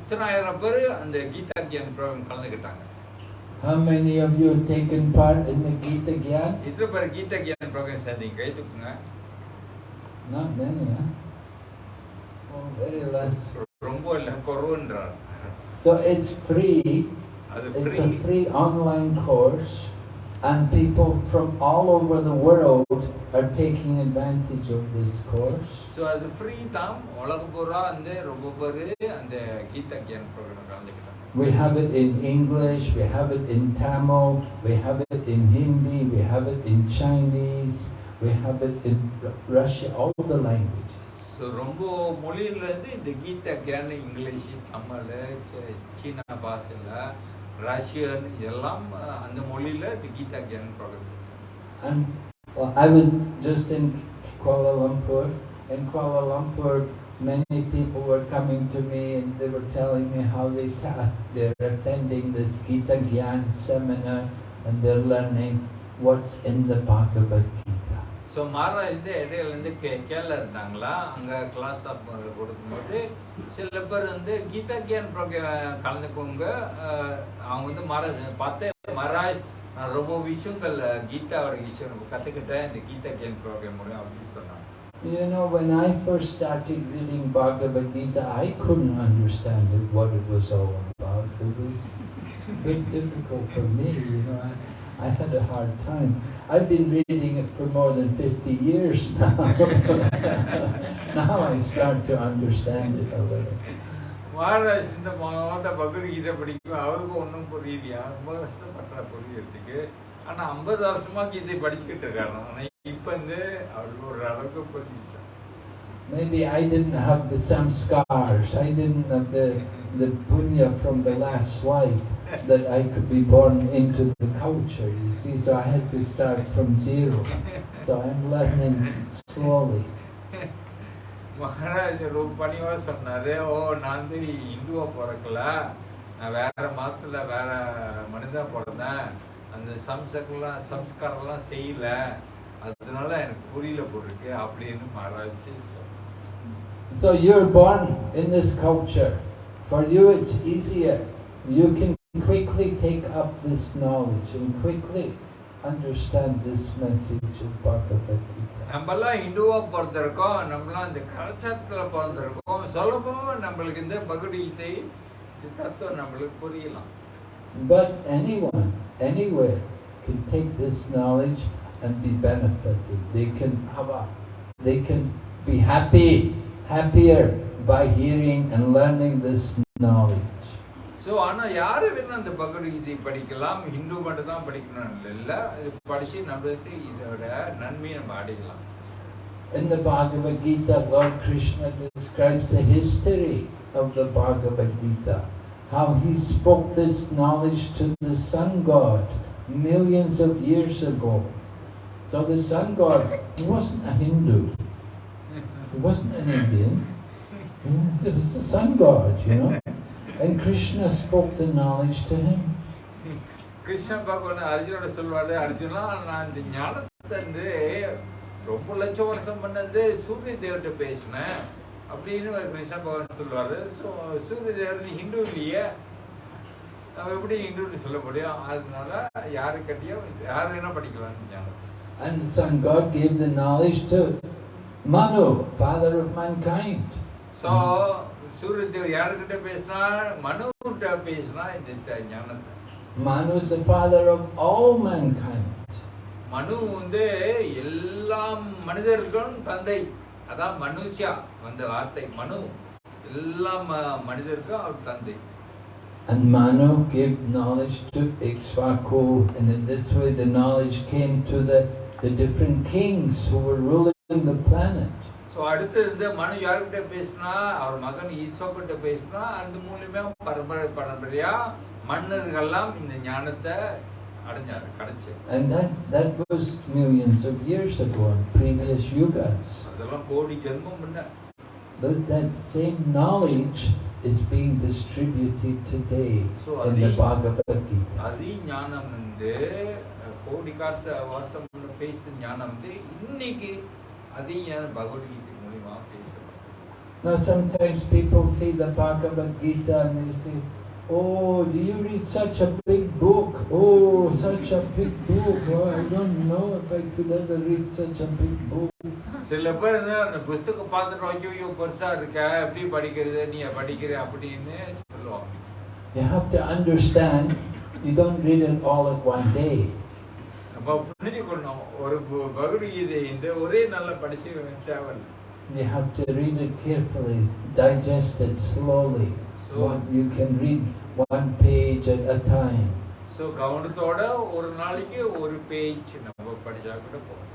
இத்தனாயிரம் பேர் அந்த கீதா கேன் ப்ரோக்ராம் கலந்துக்கிட்டாங்க How many of you have taken part in the Gita Gyan? இத்தனை பேர் கீதா கேன் ப்ரோக்ராம் சேர்ந்தீங்க கை தூக்குங்க Not many, huh? Oh, very less. ரொம்ப இல்லை குறவுன்றார் So it's free. அது It's free a free online course, and people from all over the world are taking advantage of this course. So அது free தான் உலகம் பூரா வந்து ரொம்ப பேர் அந்த கீதா கேன் ப்ரோக்ராம் கலந்துக்கிட்டாங்க We have it in English, we have it in Tamil, we have it in Hindi, we have it in Chinese, we have it in Ru- Russia, all the languages. So ரொம்ப மொழியிலேருந்து இந்த Geetha can English Tamil சீ- சீனா பாஷையில் Russian இதெல்லாம் அஹ், அந்த மொழியில் இந்த Geetha can program And well, I was just in Kuala Lumpur. In Kuala Lumpur, many people were coming to me and they were telling me how they ta- they're attending this Gita Gyan seminar and they're learning what's in the Bhagavad Gita. So Maharaj இடையிலேருந்து கே கேரளா இருந்தாங்களா அங்கே class of கொடுக்கும்போது சில பேர் வந்து Geetha Gyan program கலந்துக்கோங்க அவங்க வந்து மகாராஜ் பார்த்தேன் மகாராஜ் நான் ரொம்ப விஷயங்கள் அஹ், கீதாவோட விஷயம் நம்ம கற்றுக்கிட்டேன் இந்த கீதா கியான் ப்ரோக்ராம் மூலம் அப்படின்னு சொன்னாங்க You know, when I first started reading Bhagavad Gita, I couldn't understand it, what it was all about. It was a bit difficult for me, you know. I, I had a hard time. I've been reading it for more than 50 years now. now I start to understand it a little. Maharaj இந்த மாவட்ட பகவத்கீதை படிக்கும் அவருக்கு ஒன்றும் புரியலையா ரொம்ப கஷ்டப்பட்டா புரியறதுக்கு ஆனா ஐம்பது வருஷமா கீதை படிச்சுக்கிட்டு இருக்காரு ஆனா இப்ப வந்து அவருக்கு ஒரு அளவுக்கு புரிஞ்சுச்சா Maybe I didn't have the samskars, I didn't have the, the punya from the last life That I could be born into the culture, you see, so I had to start from zero. So I'm learning slowly. Maharaj ரொம்ப பணிவா சொன்னாரு ஓ நான் வந்து இந்துவா பிறக்கல நான் வேற மதத்துல வேற மனிதா பிறந்தேன் அந்த சம்சக்கெல்லாம் சம்ஸ்காரம்லாம் செய்யல அதனால எனக்கு புரியல போருக்கு அப்படின்னு Maharaj. So you're born in this culture. For you it's easier. You can quickly take up this knowledge and quickly understand this message of Bhagavad Gita. நம்மலாம் இந்துவா பிறந்திருக்கோம் நம்மலாம் இந்த கலாச்சாரத்துல பிறந்திருக்கோம் சொல்லப்போ நம்மளுக்கு இந்த பகவத்கீதை இந்த தத்துவம் நம்மளுக்கு புரியலாம் But anyone, anywhere, can take this knowledge and be benefited. They can have a, they can be happy, happier by hearing and learning this knowledge. So ஆனா யாரு வேணும் அந்த பகவத்கீதை படிக்கலாம் ஹிந்து மட்டும் தான் படிக்கணும் இல்லை இது படிச்சு நம்மளுக்கு இதோட நன்மையை நம்ம அடையலாம் In the Bhagavad Gita, Lord Krishna describes the history of the Bhagavad Gita, how he spoke this knowledge to the sun god millions of years ago. So the sun god, he wasn't a Hindu, he wasn't an Indian, he was the sun god, you know. And Krishna spoke the knowledge to him. Krishna பகவான் அர்ஜுனோட சொல்வாரு அர்ஜுனா நான் இந்த ஞானத்தை வந்து ரொம்ப லட்சம் வருஷம் பண்ணது சூரிய தேவர்கிட்ட பேசினேன். அப்படின்னு கிருஷ்ண பகவான் சொல்லுவாரு ஸோ சூரிய தேவர் ஹிந்து இல்லையே? நம்ம எப்படி இன்றுன்னு சொல்ல முடியும்? அதனால யாரு கட்டியோ யாரு வேணா படிக்கலாம் ஞானம். And Son God gave the knowledge to Manu, father of mankind. So Suryadev யாருக்கிட்ட பேசினா மனுகிட்ட பேசினா இந்த ஞானத்தை Manu is the father of all mankind. மனு வந்து எல்லா மனிதர்களும் தந்தை அதான் மனுஷியா வந்த வார்த்தை மனு எல்லா மனிதருக்கும் அவர் தந்தை And Manu gave knowledge to Ikshvaku, and in this way the knowledge came to the, the different kings who were ruling the planet. So அடுத்து இந்த மனு யார்கிட்ட பேசினா அவர் மகன் ஈஸ்வக்கிட்ட பேசினா அந்த மூலியமா பரம்பரை பரம்பரையா மன்னர்கள்லாம் இந்த ஞானத்தை அடைஞ்சாரு கிடைச்சு And that, that was millions of years ago in previous yugas. அதெல்லாம் கோடி ஜென்மம் முன்ன But that same knowledge is being distributed today So, in the Bhagavad Gita. அதி ஞானம் வந்து கோடி காச வருஷம் பேசின ஞானம் வந்து இன்னைக்கு அதி ஞானம் பகவத்கீதை மூலியமா பேசுறோம் Now sometimes people see the Bhagavad Gita and they say, Oh, do you read such a big book? Oh, such a big book. Oh, I don't know if I could ever read such a big book. சில பேர் வந்து அந்த புஸ்தகம் பார்த்துட்டு ஐயோ ஐயோ பெருசா இருக்க எப்படி படிக்கிறது நீ படிக்கிற அப்படின்னு சொல்லுவாங்க You have to understand, you don't read it all at one day. You have to read it carefully, digest it slowly. So- One, you can read one page at a time. So கவனத்தோட ஒரு நாளைக்கு ஒரு page நம்ம படிச்சா கூட போதும்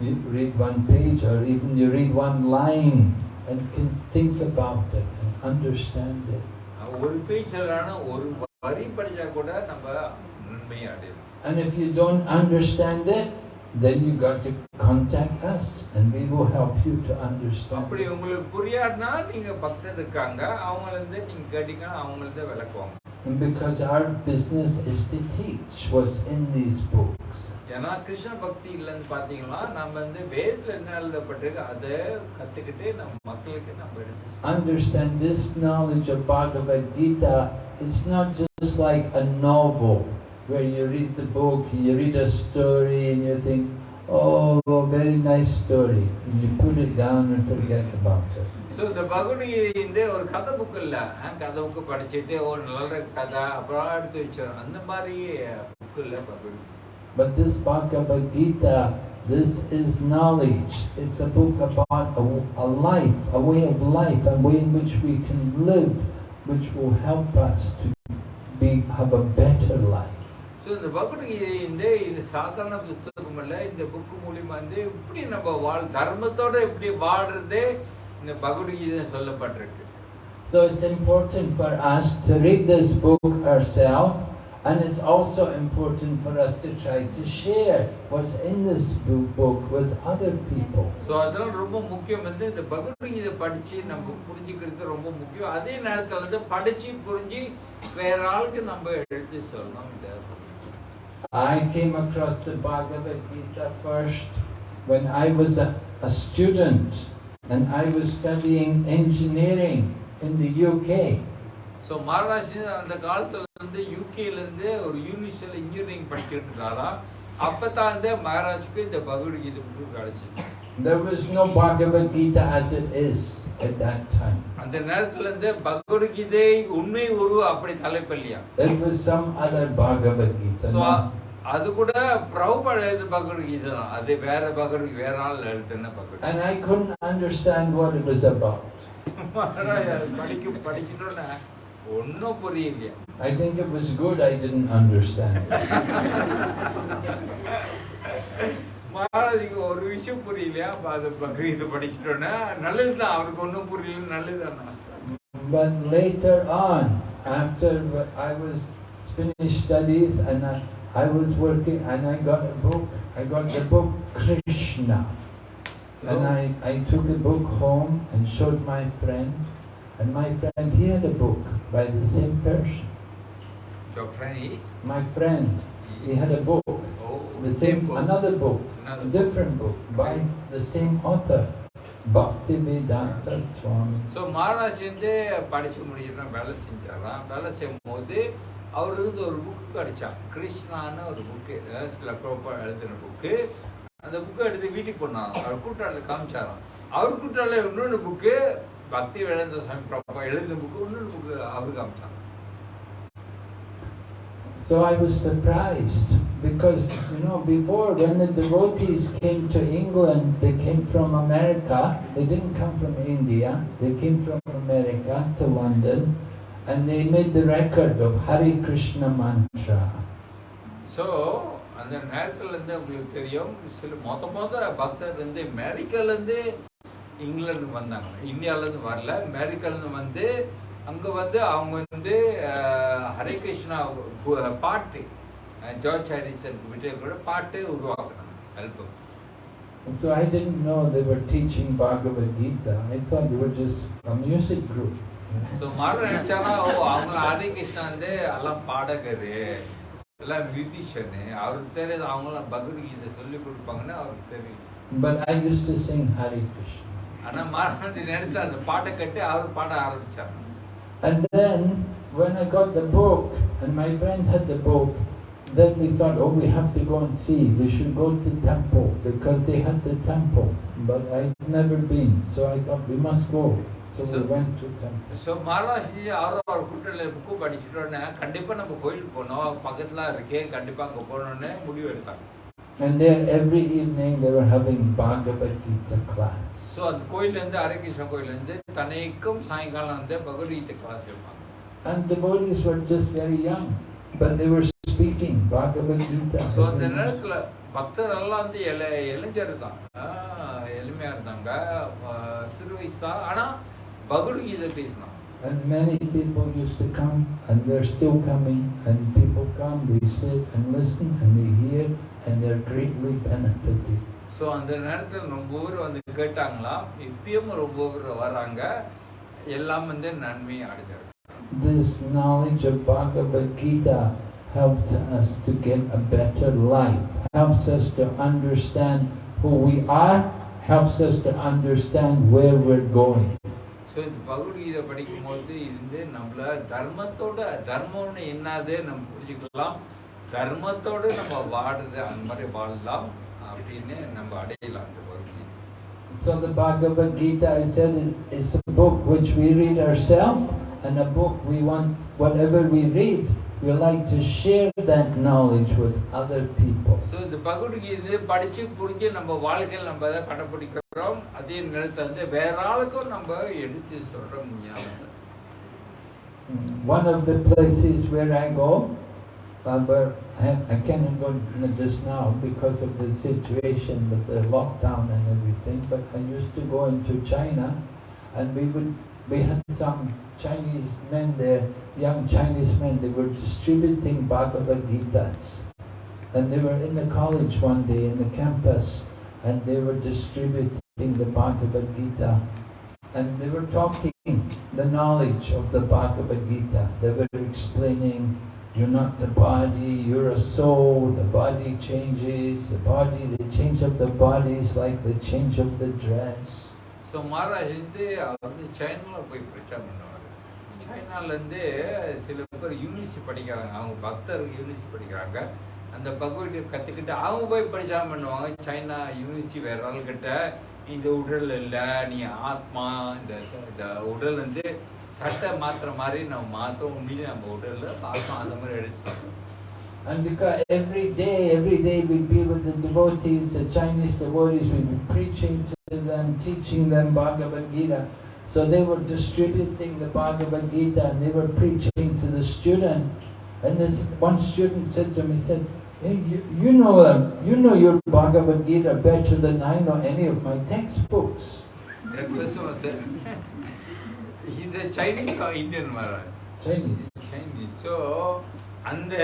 You read one page or even you read one line and can think about it and understand it. ஒரு page ஒரு வரி படிச்சா கூட நம்ம நன்மையை அடையலாம் And if you don't understand it, then you got to contact us and we will help you to understand. அப்படி it. உங்களுக்கு புரியாதுன்னா நீங்க பக்தர் இருக்காங்க அவங்கள இருந்து நீங்க கேட்டீங்கன்னா அவங்கள விளக்குவாங்க And because our business is to teach what's in these books. ஏன்னா கிருஷ்ண பக்தி இல்லைன்னு பாத்தீங்கன்னா நம்ம வந்து வேதத்துல என்ன எழுதப்பட்டிருக்கு அதை கத்துக்கிட்டு நம்ம மக்களுக்கு நம்ம எடுத்து Understand this knowledge of Bhagavad Gita, it's not just like a novel where you read the book, you read a story and you think, oh, very nice story. And you put it down and forget about it. So இந்த பகவத்கீதை இந்த ஒரு கதை book இல்ல அஹ் கதை book படிச்சுட்டு ஒரு நல்ல கதை அப்புறம் எடுத்து வச்சிடும் அந்த மாதிரி புக் இல்ல Bhagavad Gita But this Bhagavad Gita, this is knowledge. It's a book about a, a life, a way of life, a way in which we can live, which will help us to be, have a better life. So இந்த பகவத்கீதை இந்த இது சாதாரண புஸ்தகம் இல்ல இந்த book மூலியமா வந்து எப்படி நம்ம வாழ் தர்மத்தோட எப்படி வாழ்றதே இந்த பகவத்கீதை சொல்லப்பட்டிருக்கு. So it's important for us to read this book ourselves, and it's also important for us to try to share what's in this bo- book with other people. So அதெல்லாம் ரொம்ப முக்கியம். வந்து இந்த பகவத்கீதை படிச்சு நம்ம புரிஞ்சுக்கிறது ரொம்ப முக்கியம். அதே நேரத்துல வந்து படிச்சு புரிஞ்சு வேற ஆளுக்கு நம்ம எடுத்து சொல்லணும். இந்த I came across the Bhagavad Gita first when I was a, a student and I was studying engineering in the UK. So Maharashtra அந்த காலத்துல இருந்து யூகேல இருந்து ஒரு யூனிவர்சிட்டியில் இன்ஜினியரிங் படிச்சுட்டு இருந்தாராம் அப்பதான் வந்து மகாராஜுக்கு இந்த பகவத்கீதை புக்கு கிடைச்சிச்சு There was no Bhagavad Gita as it is At that time. அந்த நேரத்துல இருந்து பகவத்கீதை உண்மை உருவ அப்படி தலைப்பல்லையா There was some other Bhagavad Gita. not- அது கூட பிரபுபாட எழுது பகவத்கீதை தான் அது வேற பகவத் வேற ஆள் எழுதுன பகவத் And I couldn't understand what it was about. படிக்க படிச்சுட்டோன்னா ஒன்றும் புரியலையா I think it was good I didn't understand. மகாராஜுக்கு ஒரு விஷயம் புரியலையா அப்ப அது பகவீதை படிச்சுட்டோன்னா நல்லதுதான் அவருக்கு ஒன்றும் புரியல நல்லதுதானா But later on, after I was finished studies and I, I was working and I got a book, I got the book Krishna. And I, I took the book home and showed my friend. And my friend, he had a book by the same person. Your friend is? My friend, he had a book, Oh, the same, book. another book, Another a Different book by the same author, Bhaktivedanta Swami. So Maharaj வந்து படிச்சு முடிச்சுட்டு வேலை செஞ்சாராம். வேலை செய்யும் போது இருந்து ஒரு book கிடைச்சான் கிருஷ்ணான்னு ஒரு புக்கு சில ப்ரோப்பா எழுதின புக்கு அந்த புக்கை எடுத்து வீட்டுக்கு போனாங்க அவர் கூட்டாளில் காமிச்சாராம். அவர் கூட்டாளில் இன்னொன்று புக்கு பக்தி வேதாந்த சாமி ப்ராப்பா எழுதின புக்கு இன்னொரு புக்கு அவர் காமிச்சாங்க So I was surprised because, you know, before when the devotees came to England, they came from America. They didn't come from India. They came from America to London and they made the record of Hare Krishna mantra. So, அந்த நேரத்துலேருந்து உங்களுக்கு தெரியும் சில மொத்த மொத பக்தர் வந்து அமெரிக்காலேருந்து இங்கிலாந்து வந்தாங்க இந்தியாவிலேருந்து வரல அமெரிக்காலேருந்து வந்து அங்கே வந்து அவங்க வந்து ஹரே கிருஷ்ணா பாட்டு ஜார்ஜ் ஹாரிசன் கூட பாட்டு உருவாக்குனாங்க And so I didn't know they were teaching Bhagavad Gita. I thought they were just a music group. So மறு நினைச்சானா ஓ அவங்கள ஹரே கிருஷ்ணா வந்து எல்லாம் பாடகரு எல்லாம் மியூசிஷியனு அவருக்கு தெரியாது அவங்களாம் பகவத்கீதை சொல்லி கொடுப்பாங்கன்னு அவருக்கு தெரியும் But I used to sing Hare Krishna. ஆனா மாறாண்டி நினைச்சு அந்த பாட்டை கட்டி அவர் பாட ஆரம்பிச்சாங்க And then, when I got the book, and my friend had the book, then we thought, oh, we have to go and see. We should go to temple because they had the temple. But I'd never been, so I thought we must go. So, So- we went to temple. So மாரவாசி அவரும் அவர் கூட்டத்தில் book படிச்சுட்டோன்னே கண்டிப்பா நம்ம கோயிலுக்கு போகணும் பக்கத்துல இருக்கே கண்டிப்பா அங்க போகணும்னு முடிவு எடுத்தாங்க And there, every evening, they were having Bhagavad Gita class. So அந்த கோயிலேருந்து ஹரேகிருஷ்ண கோயிலேருந்து தனைக்கும் சாயங்காலம் வந்து பகவத்கீதை கிளாஸ் இருப்பாங்க And devotees were just very young, but they were speaking Bhagavad Gita. So அந்த. நேரத்துல பக்தர் எல்லாம் வந்து இள இளைஞர் தான் ஆஹ் எளிமையா இருந்தாங்க சிறு வயசு தான் ஆனா பகவத்கீதை பேசினாங்க And many people used to come, and they're still coming, and people come, they sit and listen, and they hear, and they're greatly benefited. So அந்த நேரத்தில் ரொம்ப பேர் வந்து கேட்டாங்களாம் இப்பயும் ரொம்ப பேர் வர்றாங்க. எல்லாம் வந்து நன்மையை அடைஞ்சாங்க This knowledge of Bhagavad Gita helps us to get a better life, helps us to understand who we are, helps us to understand where we're going. So இந்த பகவத்கீதை படிக்கும்போது இருந்து நம்மள தர்மத்தோட தர்மம்னு என்னது நம்ம புரிஞ்சுக்கலாம். தர்மத்தோட நம்ம வாடுறது அந்த மாதிரி வாழலாம். அப்படின்னு நம்ம அடையலாம் அந்த Bhagavad Gita So the Bhagavad Gita, I said, is, is a book which we read ourselves, and a book we want, whatever we read, we like to share that knowledge with other people. So இந்த பகவத்கீதை படிச்சு புரிஞ்சு நம்ம வாழ்க்கையில் நம்ம அதை கடைப்பிடிக்கிறோம் அதே நேரத்தில் வந்து வேற ஆளுக்கும் நம்ம எடுத்து சொல்றோம் ஞாபகத்தை One of the places where I go, I, I cannot go just now because of the situation with the lockdown and everything, but I used to go into China and we would, we had some Chinese men there, young Chinese men, they were distributing Bhagavad Gitas. And they were in the college one day, in the campus, and they were distributing the Bhagavad Gita. And they were talking the knowledge of the Bhagavad Gita. They were explaining, you're not the body, you're a soul, the body changes, the body, the change of the body. Is like the change of the dress. So Maharaj வந்து அவர் வந்து சைனாவில் போய் பிரச்சாரம் பண்ணுவார். சைனாலேருந்து சில பேர் university படிக்கிறாங்க. அவங்க பக்தர்கள் யூனிவர்சிட்டி படிக்கிறாங்க. அந்த பகவத்கீதை கற்றுக்கிட்டு அவங்க போய் பிரச்சாரம் பண்ணுவாங்க. சைனா யூனிவர்சிட்டி வேற ஆள்கிட்ட இந்த உடல் இல்லை நீ ஆத்மா இந்த இந்த உடல் வந்து சட்டை மாத்துற மாதிரி நம்ம மாற்ற உண்மையிலே நம்ம உடல்ல ஆத்மா அந்த மாதிரி எடுத்து And because every day, every day we'd be with the devotees, the Chinese devotees, we'd be preaching to them, teaching them Bhagavad Gita. So they were distributing the Bhagavad Gita and they were preaching to the student. And this one student said to me, he said, hey, you, you know them, you know your Bhagavad Gita better than I know any of my textbooks. He's a Chinese or Indian Maharaj. Chinese. Chinese. So அந்த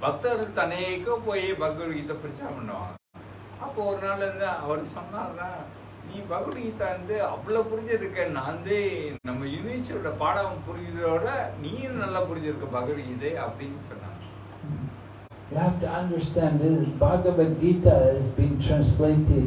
பக்தர் தனேக்கும் போய் பகவத்கீதை பிரச்சாரம் பண்ணுவாங்க அப்போ ஒரு நாள் வந்து அவர் சொன்னார்னா நீ பகவத்கீதா வந்து அவ்வளோ புரிஞ்சிருக்க நான் வந்து நம்ம யூனிவர்சிட்டியோட பாடம் புரிஞ்சதோட நீயும் நல்லா புரிஞ்சிருக்க பகவத்கீதை அப்படின்னு சொன்னாங்க You have to understand this Bhagavad Gita has been translated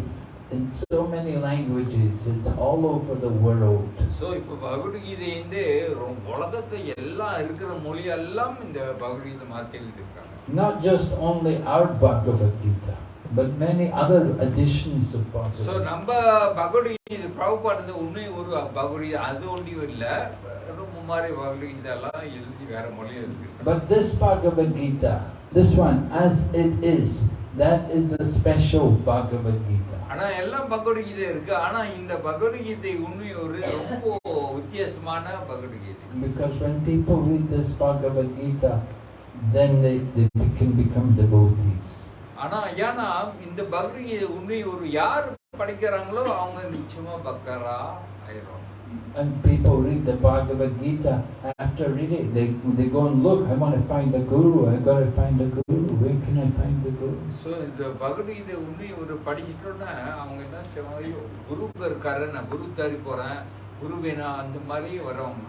in so many languages. It's all over the world. So இப்போ பகவத்கீதை வந்து ரொ- உலகத்தை எல்லாம் இருக்கிற மொழி எல்லாம் இந்த பகவத்கீதை மாற்றி இருக்காங்க Not just only our Bhagavad Gita, but many other editions of so Bhagavad Gita. நம்ம பகவத்கீதை பிரபுபாடு உண்மை ஒரு பகவத்கீதை அது ஒன்றியும் இல்லை ரொம்ப மாதிரி பகவத்கீதை எல்லாம் எழுதி வேற மொழியில் இருக்கு But this Bhagavad Gita, this one, as it is, that is a special Bhagavad Gita. ஆனா எல்லாம் பகவத்கீதை இருக்கு. ஆனா இந்த பகவத்கீதை உண்மை ஒரு ரொம்ப வித்தியாசமான Bhagavad Gita. Because when people read this Bhagavad Gita, then they, they can become devotees. ஆனா ஏன்னா இந்த பகவத்கீதை உண்மை ஒரு யார் படிக்கிறாங்களோ அவங்க நிச்சயமா பக்தரா ஆயிரும் And people read the Bhagavad Gita, after reading it, they, they go and look, I want to find a guru, I got to find a guru, where can I find the guru? So இந்த பகவத்கீதை உண்மை ஒரு படிச்சிட்டோன்னா அவங்க என்ன செய்வாங்க ஐயோ குருவுக்கு இருக்காரு நான் குரு தேடி போறேன் குரு வேணும் அந்த மாதிரி வரவங்க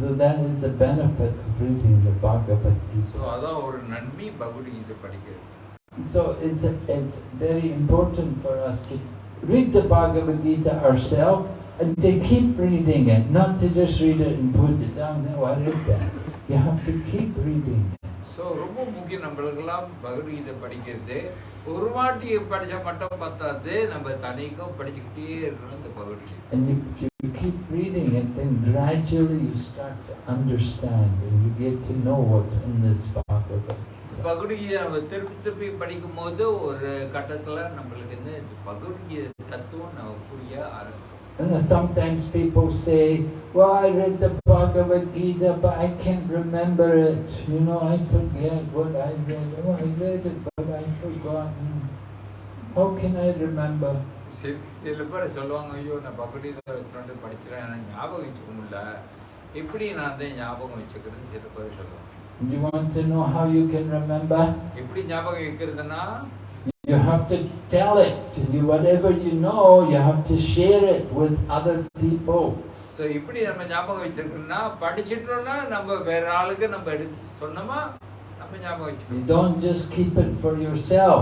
So that is the benefit of reading the Bhagavad so Gita. அதான் ஒரு நன்மை பகவத்கீதை படிக்கிறது So it's, it's very important for us to read the Bhagavad Gita ourselves to keep reading it, not to just read it and put it down. No, I read that. You have to keep reading. So ரொம்ப முக்கியம் நம்மளுக்கெல்லாம் பகவத்கீதை படிக்கிறது ஒரு வாட்டி படிச்சா மட்டும் பத்தாது நம்ம தனிக்கும் படிச்சுக்கிட்டே இருக்கணும் இந்த Bhagavad Gita you keep reading it, then gradually you start to understand and you get to know what's in this Bhagavad. Bhagavad Gita நம்ம திருப்பி திருப்பி படிக்கும் போது ஒரு கட்டத்துல நம்மளுக்கு வந்து பகவத்கீதை தத்துவம் நம்ம புரிய ஆரம்பிக்கும் And sometimes people say, well, I read the Bhagavad Gita, but I can't remember it. You know, I forget what I read. Oh, I read it, but I've forgotten. How can I remember? சில பேர் சொல்லுவாங்க ஐயோ நான் பகவத்கீதை படிச்சிடறேன் எனக்கு ஞாபகம் வச்சுக்க முடியல எப்படி நான் வந்து ஞாபகம் வச்சுக்கிறேன்னு சில பேர் சொல்லுவாங்க You want to know how you can remember? எப்படி ஞாபகம் வைக்கிறதுனா You have to tell it. You, whatever you know, you have to share it with other people. So இப்படி நம்ம ஞாபகம் வச்சிருக்கோம்னா படிச்சிட்டோம்னா நம்ம வேற ஆளுக்கு நம்ம எடுத்து சொன்னோமா நம்ம ஞாபகம் You வச்சுக்கணும் don't just keep it for yourself,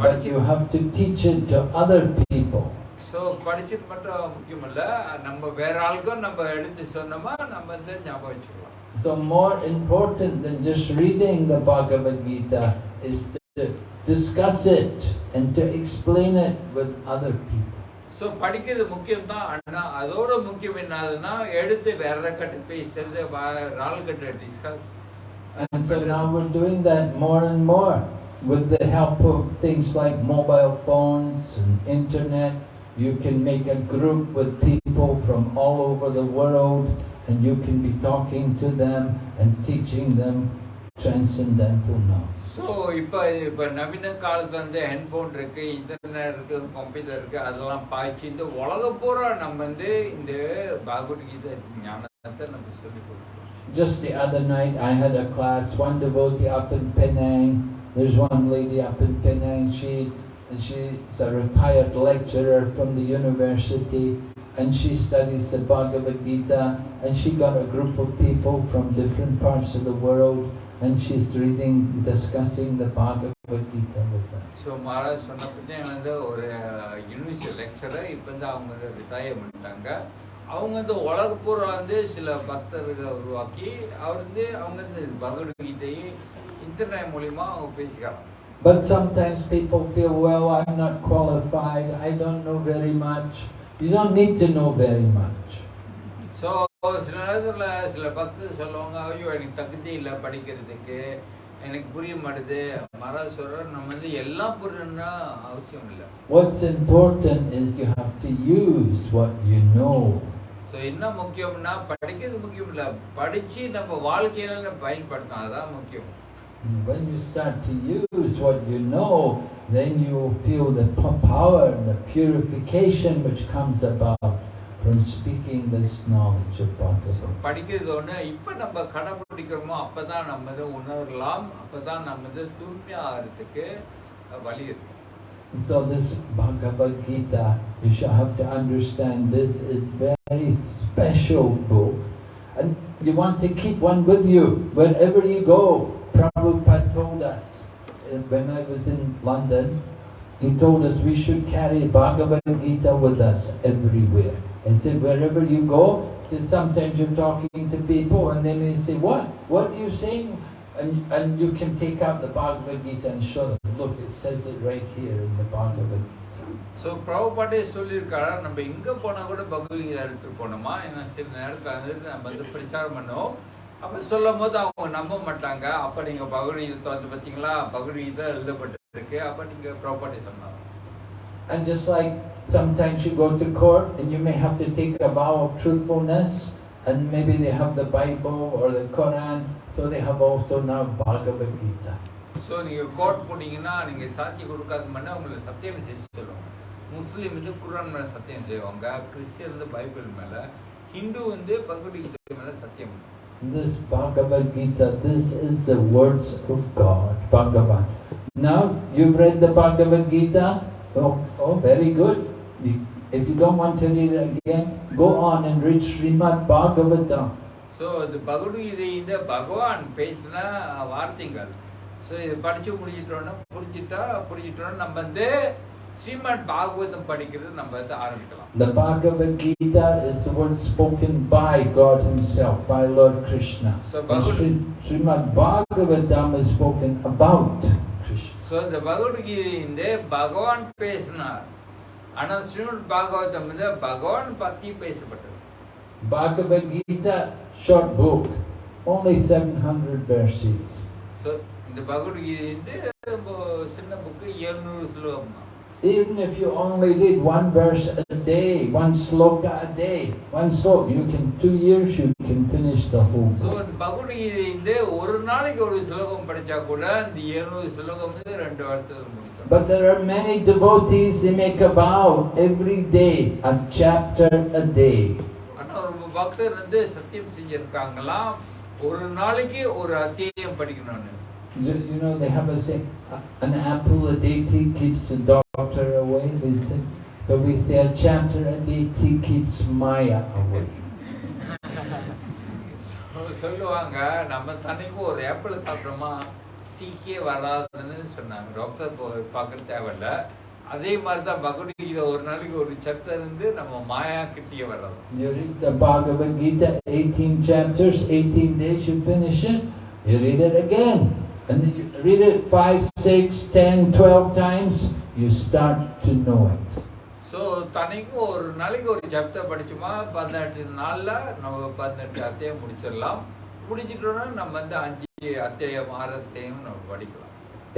but you have to teach it to other people. So படிச்சது மட்டும் முக்கியம் இல்ல நம்ம வேற ஆளுக்கும் நம்ம எடுத்து சொன்னோமா நம்ம வந்து ஞாபகம் வச்சுக்கலாம் So more important than just reading the Bhagavad Gita is to discuss it and to explain it with other people. So படிக்கிறது முக்கியம் தான் ஆனா அதோட முக்கியம் என்னதுன்னா எடுத்து வேற கட்டு பேசுறது வேற ஆளுகிட்ட discuss And so now we're doing that more and more with the help of things like mobile phones and internet. You can make a group with people from all over the world and you can be talking to them and teaching them transcendental knowledge. So இப்போ இப்போ நவீன காலத்துல வந்து headphone இருக்கு internet இருக்கு computer இருக்கு அதெல்லாம் பாய்ச்சி இந்த உலகம் பூரா நம்ம வந்து இந்த பகவத்கீதை ஞானத்தை நம்ம சொல்லி கொடுக்கணும் Just the other night, I had a class, one devotee up in Penang. There's one lady up in Penang. She, she's a retired lecturer from the university, and she studies the Bhagavad Gita. And she got a group of people from different parts of the world, and she's reading, discussing the Bhagavad Gita with them. So Maharaj சொன்ன பற்றி வந்து ஒரு university lecturer இப்போ வந்து அவங்க வந்து retire பண்ணிட்டாங்க அவங்க வந்து உலக பூரா வந்து சில பக்தர்கள் உருவாக்கி அவர் வந்து அவங்க வந்து பகவத்கீதையை இன்டர்நெட் மூலியமா அவங்க பேசிக்கிறாங்க But sometimes people feel, well, I'm not qualified, I don't know very much. You don't need to know very much. So சில நேரத்தில் சில பக்தர் சொல்லுவாங்க ஐயோ எனக்கு தகுதி இல்லை படிக்கிறதுக்கு. எனக்கு புரிய மாட்டுது. மகாராஜ் சொல்கிறார் நம்ம வந்து எல்லாம் புரியணும்னா அவசியம் இல்லை. What's important is you have to use what you know. So என்ன முக்கியம்னா படிக்கிறது முக்கியம் இல்லை. படித்து நம்ம வாழ்க்கையில நம்ம பயன்படுத்தணும். அதுதான் முக்கியம். When you start to use what you know, then you feel the power and the purification which comes about. from speaking this knowledge of so Bhagavad. படிக்கிறது ஒன்று இப்போ நம்ம கடைப்பிடிக்கிறோமோ அப்போ தான் நம்ம இதை உணரலாம் அப்போ தான் நம்ம இது தூய்மையாகிறதுக்கு வழி இருக்கு So this Bhagavad Gita, you should have to understand this is very special book. And you want to keep one with you wherever you go. Prabhupada told us uh, when I was in London, he told us we should carry Bhagavad Gita with us everywhere. And said, wherever you go, said sometimes you're talking to people and then they say, what? What are you saying? And, and you can take out the Bhagavad Gita and show them, look, it says it right here in the Bhagavad Gita. So பிரபுபாட்டே சொல்லியிருக்காரா நம்ம எங்கே போனால் கூட பகவத்கீதை எடுத்துட்டு போனோமா ஏன்னா சில நேரத்தில் வந்து நம்ம வந்து பிரச்சாரம் பண்ணோம் அப்போ சொல்லும் போது அவங்க நம்ப மாட்டாங்க அப்போ நீங்கள் பகவத்கீதை வந்து பார்த்தீங்களா பகவத்கீதை எழுதப்பட்டிருக்கு அப்போ நீங்கள் பிரபுபாட்டே சொன்னாங்க And just like sometimes you go to court and you may have to take a vow of truthfulness and maybe they have the Bible or the Quran, so they have also now Bhagavad Gita. So நீங்கள் court போனீங்கன்னா நீங்கள் சாட்சி கொடுக்காத மாதிரி உங்களை சத்தியம் செய்ய சொல்லுவாங்க முஸ்லீம் வந்து குரான் மேலே சத்தியம் செய்வாங்க கிறிஸ்டியன் வந்து பைபிள் மேலே ஹிந்து வந்து பகவத்கீதை மேலே சத்தியம் பண்ணுவாங்க. This Bhagavad Gita, this is the words of God, Bhagavan. Now, you've read the Bhagavad Gita? Oh, oh very good. If you don't want to read it again, go on and read Srimad Bhagavatam. So இது பகவத்கீதை இந்த பகவான் பேசின வார்த்தைகள் so இது படிச்சு முடிச்சிட்டோன்னா புரிஞ்சிட்டா புரிஞ்சிட்டோன்னா நம்ம வந்து ஸ்ரீமத் பாகவதம் படிக்கிறது நம்ம வந்து ஆரம்பிக்கலாம் The Bhagavad Gita is the word spoken by God Himself, by Lord Krishna. So Srimad Bhagavatam is spoken about. So இந்த பகவத்கீதை இந்த பகவான் பேசினார். ஆனால் ஸ்ரீமத் பாகவதம் பகவான் பற்றி பேசப்பட்டது. Bhagavad Gita, short book, only 700 verses. So இந்த பகவத்கீதை சின்ன புக்கு எழுநூறு ஸ்லோகம் தான் Even if you only read one verse a day, one sloka a day, one sloka, you can, two years you can finish the whole book. இந்த பகவத்கீதை வந்து ஒரு நாளைக்கு ஒரு ஸ்லோகம் படிச்சா கூட இந்த எழுநூறு ஸ்லோகம் வந்து ரெண்டு வருஷத்துல முடிச்சோம் But there are many devotees, they make a vow every day, a chapter a day. ஆனா ஒரு பக்தர் வந்து சத்தியம் செஞ்சிருக்காங்களாம் ஒரு நாளைக்கு ஒரு அத்தியாயம் படிக்கணும்னு You know, they have a saying, an apple a day keeps the doctor away. We say, so we say a chapter a day keeps Maya away. சொல்லுவாங்க நம்ம தனிக்கு ஒரு ஆப்பிள் சாப்பிட்டோமா சீக்கியே வராதுன்னு சொன்னாங்க டாக்டர் பார்க்க தேவையில்ல அதே மாதிரி தான் பகவத்கீதை ஒரு நாளைக்கு ஒரு சத்தம் இருந்து நம்ம மாயா கிட்டியே வர்றது You read the Bhagavad Gita, 18 chapters, 18 days, you finish it, you read it again. And then you read it 5, 6, 10, 12 times, you start to know it. So தனிக்கு ஒரு நாளைக்கு ஒரு சாப்டர் படிச்சோமா? பதினெட்டு நாள்ல நம்ம பதினெட்டு அத்தியாயம் முடிச்சிடலாம். முடிச்சிட்டோம்னா நம்ம வந்து அஞ்சு அத்தியாயம் ஆறு அத்தியாயம் நம்ம படிக்கலாம்.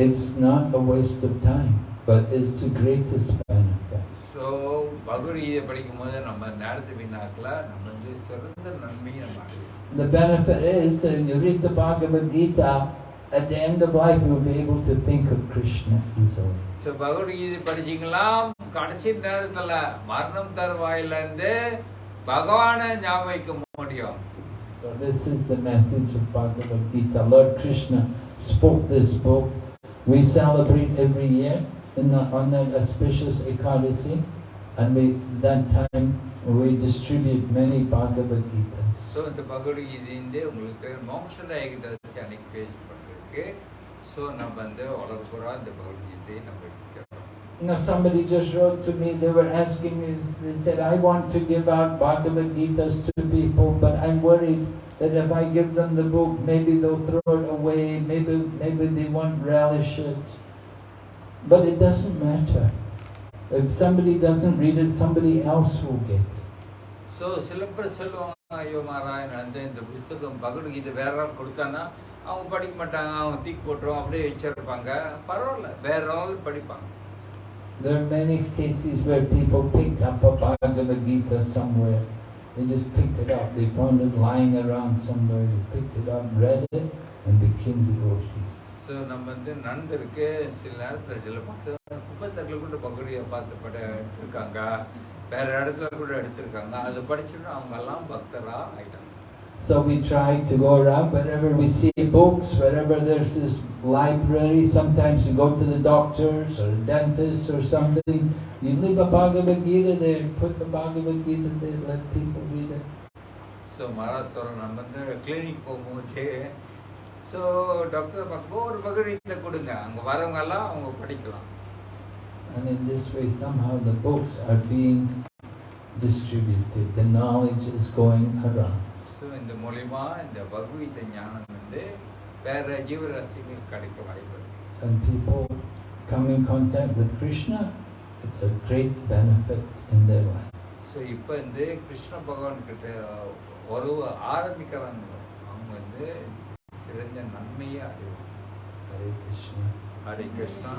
It's not a waste of time, but it's the greatest benefit. So Bhagavad Gita படிக்கும் போது நம்ம நேரத்தை வீணாக்கல. நம்ம வந்து சிறந்த நன்மையை நம்ம The benefit is that when you read the Bhagavad Gita, at the end of life you'll be able to think of Krishna easily. So Bhagavad Gita படிச்சீங்களாம் கடைசி நேரத்துல மரணம் தருவாயில இருந்து பகவானை ஞாபகம் முடியும் So this is the message of Bhagavad Gita. Lord Krishna spoke this book. We celebrate every year in the, on the auspicious Ekadasi, and we that time we distribute many Bhagavad Gitas. So இந்த பகவத்கீதை உங்களுக்கு மோட்ச ஏகதசி அன்னைக்கு பேசப்பட்டிருக்கு so நம்ம வந்து வளர்ப்புறா இந்த பகவத்கீதையை நம்ம வைக்கிறோம் Now somebody just wrote to me, they were asking me, they said, I want to give out Bhagavad Gitas to people, but I'm worried that if I give them the book, maybe they'll throw it away, maybe, maybe they won't relish it. But it doesn't matter. If somebody doesn't read it, somebody else will get it. So சில பேர் சொல்லுவாங்க ஐயோ மாராயன் வந்து இந்த புஸ்தகம் பகவத்கீதை வேற ஆள் கொடுத்தானா அவங்க படிக்க மாட்டாங்க அவங்க தூக்கி போட்டுருவோம் அப்படியே வச்சிருப்பாங்க பரவாயில்ல வேற ஆள் படிப்பாங்க There are many cases where people picked up a Bhagavad Gita somewhere. They just picked it up. They found it lying around somewhere. They picked it up, read it, and became devotees. So நம்ம வந்து நண்பருக்கு சில நேரத்தில் சில பார்த்து கூட பகுதியை பார்த்து பட எடுத்திருக்காங்க வேற இடத்துல கூட எடுத்திருக்காங்க அது படிச்சுட்டு அவங்க எல்லாம் பக்தரா ஆயிட்டாங்க So we try to go around wherever we see books, wherever there's this library. Sometimes you go to the doctors or the dentist or something. You leave a Bhagavad Gita there, put the Bhagavad Gita there, let people read it. So மகாராஷ்டிரம் நம்ம வந்து clinic போகும்போது so doctor பார்க்கும்போது ஒரு பகவத்கீதை கொடுங்க அங்கே வரவங்க எல்லாம் அவங்க படிக்கலாம் And in this way, somehow the books are being distributed. The knowledge is going around. So இந்த மூலிமா இந்த பகவீத ஞானம் வந்து வேற ஜீவராசிகள் கிடைக்க வாய்ப்பு. And people come in contact with Krishna, it's a great benefit in their life. So இப்போ வந்து கிருஷ்ண பகவான் கிட்ட உறவு ஆரம்பிக்கிறாங்க அவங்க வந்து சிறந்த நன்மையை அறிவாங்க Hare Krishna. ஹரே கிருஷ்ணா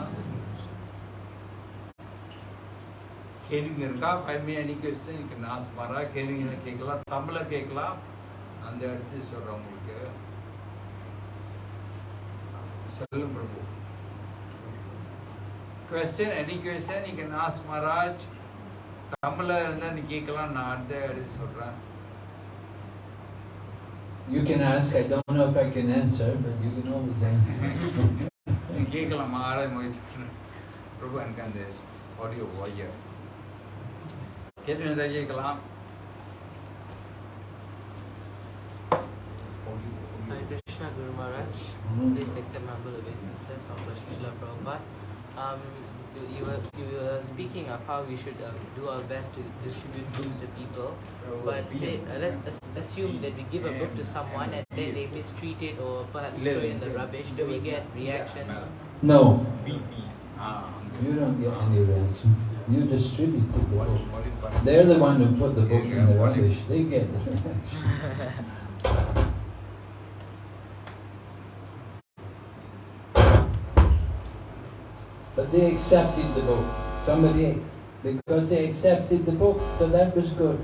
கேள்விங்க இருக்கா ஃபைவ் மினிட் அடி கொஸ்டின் நான் சுமாரா கேள்விங்களை கேட்கலாம் தமிழில் கேட்கலாம் அந்த இடத்துல சொல்கிறேன் உங்களுக்கு பிரபு. கொஸ்டின் எனி கொஸ்டின் நீங்க நாஸ் மகாராஜ் தமிழ்ல இருந்தா நீ கேட்கலாம் நான் அடுத்த எடுத்து சொல்றேன். You can ask, I don't know if I can answer, but you can always answer. கேட்கலாம் மகாராஜ் முயற்சி. பிரபு எனக்கு அந்த ஆடியோ கேட்கலாம். Maharaj. Mhm. Please accept my humble of Lord Srila Prabhupada. Um, you, you were you were speaking of how we should um, do our best to distribute books to people, but say uh, let us assume that we give a book to someone and then they mistreat it or perhaps throw it in the rubbish. Do we get reactions? No, Ah, you don't get any reaction. You distribute the what, book. what is what? They're the one who put the book in the rubbish. They get the reaction. But they accepted the book. Somebody, because they accepted the book, so that was good.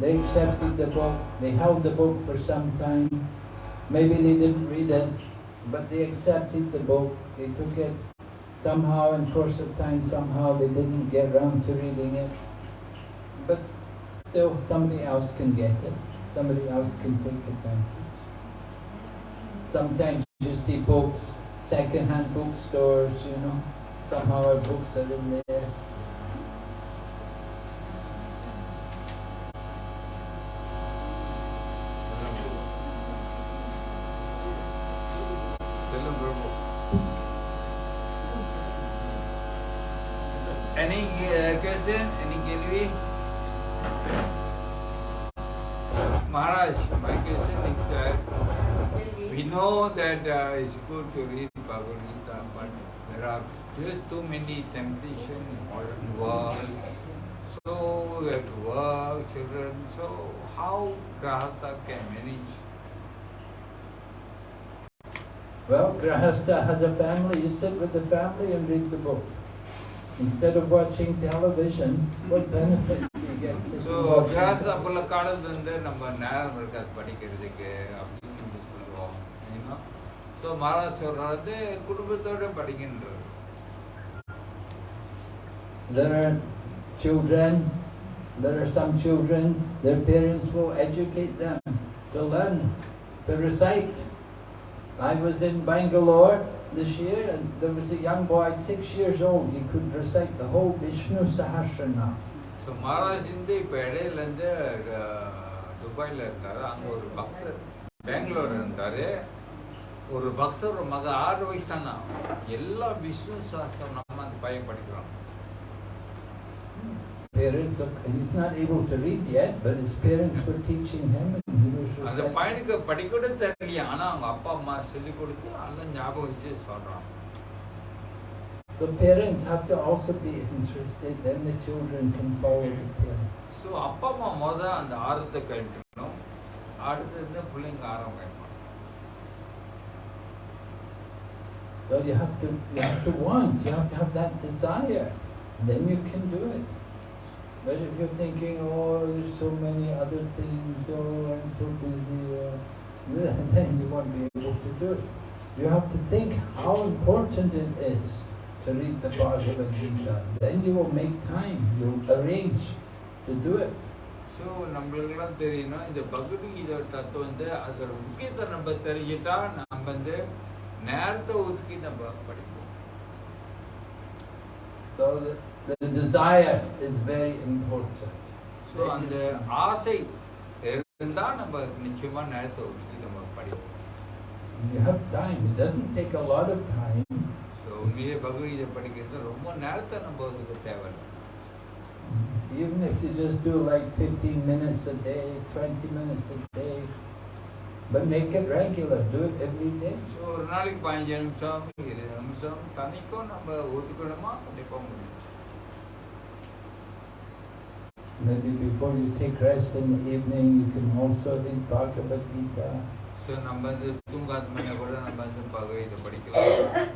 They accepted the book, they held the book for some time. Maybe they didn't read it, but they accepted the book, they took it. Somehow, in course of time, somehow they didn't get around to reading it. But still, somebody else can get it. Somebody else can take advantage. Sometimes you see books, second-hand bookstores, you know, somehow I are in there. Any uh. Any gallery? Maharaj, my uh, we know that uh, it's good to read Bhagavad Gita, but there are There's too many temptation, modern world, so you have to work, children, so how Grahastha can manage? Well, Grahastha has a family, you sit with the family and read the book. Instead of watching television, what benefit do you get? So, Grahastha Pulakkadas and number Nara Markas Padikirjake, you know. So, Maharaj Swarade, Kudubitoda Padikinra. There are children, there are some children, their parents will educate them to learn, to recite. I was in Bangalore this year and there was a young boy, six years old, he could recite the whole Vishnu Sahasranam. So Maharaj வந்து இப்போ இடையில இருந்து அஹ், துபாயில இருந்தாரு அங்க ஒரு பக்தர் பெங்களூர் இருந்தாரு ஒரு பக்தர் ஒரு மக ஆறு வயசானா எல்லா விஷ்ணு சாஸ்திரம் நம்ம அந்த பையன் படிக்கிறான் Parents, of- he's not able to read yet, but his parents were teaching him and he was அந்த reciting. பையனுக்கு படிக்க கூட தெரியலையா ஆனா அவங்க அப்பா அம்மா சொல்லி கொடுத்து அதெல்லாம் ஞாபகம் வச்சு சொல்றான் So parents have to also be interested, then the children can follow the parents. So அப்பா அம்மா முத அந்த ஆர்வத்தை கழிக்கணும் அடுத்தது பிள்ளைங்க ஆர்வம் கழிக்கணும் So you have to, you have to want, you have to have that desire, then you can do it. But if you're thinking, oh, there's so many other things, oh, I'm so busy, uh, then you won't be able to do it. You have to think how important it is to read the Bhagavad Gita. Then you will make time, you'll arrange to do it. So நம்மளுக்கெல்லாம் தெரியணும் இந்த பகவத்கீதை தத்துவம் வந்து அதோட முக்கியத்தை நம்ம தெரிஞ்சிட்டா நம்ம வந்து நேரத்தை ஒதுக்கி நம்ம படிப்போம் So the, the desire is very important. So அந்த ஆசை இருந்தா நம்ம நிச்சயமா நேரத்தை ஒதுக்கி நம்ம படிப்போம் You have time. It doesn't take a lot of time. So உண்மையிலே பகவத்கீதை படிக்கிறது ரொம்ப நேரத்தை நம்ம அதுக்கு தேவையில்லை Even if you just do like 15 minutes a day, 20 minutes a day, but make it regular, do it every day. So ஒரு நாளைக்கு பதினஞ்சு நிமிஷம் இருபது நிமிஷம் தனிக்கும் நம்ம ஒதுக்கணுமா கண்டிப்பாக முடியும் Maybe before you take rest in the evening, you can also read Bhagavad Gita. So நம்ம வந்து தூங்காத மணி கூட நம்ம வந்து பகவத்கீதை படிக்கலாம்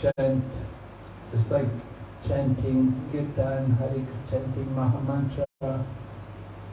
chant, it's like chanting Kirtan, Hari, chanting Mahamantra.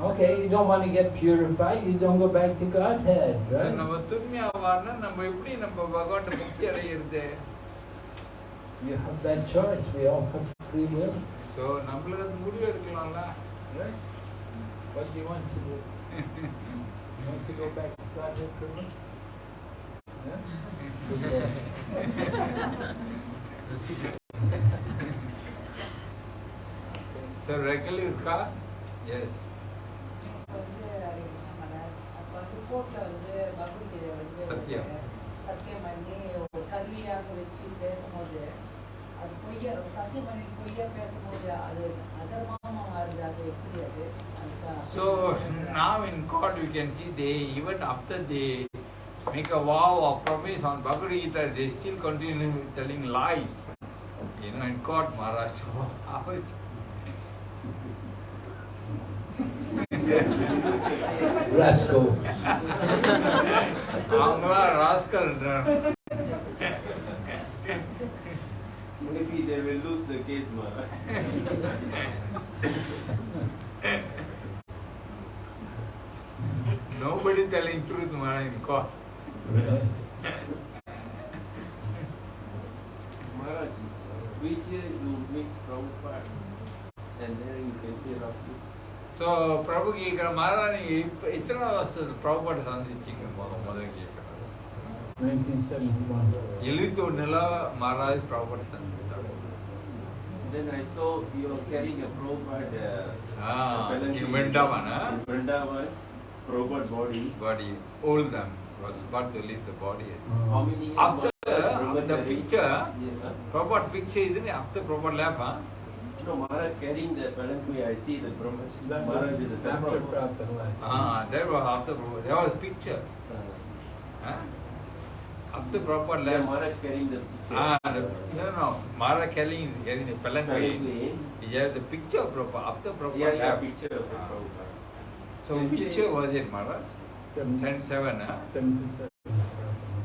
Okay, you don't want to get purified, you don't go back to Godhead, so right? நம்ம தூய்மையாவான்னா நம்ம எப்படி நம்ம பகவான் முக்தி அடையிறது You have that choice, we all have free will, so நம்மளுக்கு அது முடிவு எடுக்கலாம்ல right? What do you want to do? You want to go back to Godhead for me? Yeah? Good luck. So rectal கோர்ட்ல வந்து பகவத்கீதை வந்து சத்தியம். சத்தியம் பண்ணி ஒரு கருவியாக வச்சு பேசும்போது அது பொய்யா சத்தியம் பண்ணி பொய்யா பேசும்போது அது அதர்மமா மாறுது அது எப்படி அது அதுதான் So now in court you can see they even after they make a vow or promise on Bhagavad Gita, they still continue telling lies. You know, in court, Maharaj. So how is Rascals. அவங்களாம் rascal Maybe they will lose the case, Maharaj. nobody telling truth Maharaj in court. Really? Maharaj, which year you meet Prabhupada? And then you can say roughly. So ప్రభుకి ఇక్కడ మారని ఇతర వస్తుంది ప్రభుపాటు సంధించింది మొదటి ఎలుగుతూ ఉండేలా మారాలి ప్రభుపాటు సంధించాడు Then I saw you are carrying a Prabhupada uh, ah, in Vrindavan. Huh? In Vrindavan, Prabhupada body. Body. All them was about to leave the body. How many after, after the picture, yes, Prabhupada picture, isn't it? After Prabhupada left, huh? No, Maharaj carrying the palanquin. I see the Brahmachari. That Maharaj with the was saffron. after Prabhupada left. Ah, that was after Prabhupada. There was picture. Uh, Huh? After Prabhupada yeah, left. Maharaj carrying the picture. Ah, the, no, no, Maharaj carrying, carrying the palanquin. Palanquin. He has the picture of Prabhupada. After Prabhupada Yeah, yeah, left. picture of the Ah. Prabhupada. So Can which say- year was it, Maharaj? Seventy- 77, huh? 77.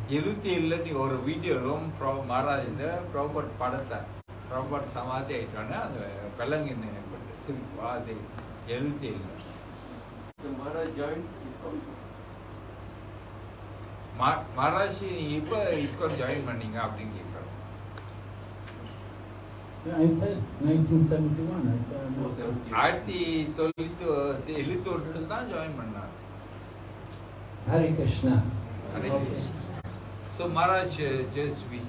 எழுபத்தி ஏழுல நீ ஒரு video Rome bro Maharaj இந்த ப்ராபர்ட் படத்தை ப்ராபர்ட் சமாதி ஆயிட்டோன்னே அந்த பெலங்கின்னு திருப்பி பாதி எழுபத்தி ஏழு So Maharaj joined ISKCON. Maharaj நீங்க இப்போ இஸ்கான் ஜாயின் பண்ணீங்க அப்படின்னு கேட்குறோம் Yeah, I said 1971. I said, Oh, 70. ஆயிரத்தி தொள்ளாயிரத்தி எழுபத்தி ஒன்றில் தான் ஜாயின் பண்ணார் Hare Krishna. So Maharaj just we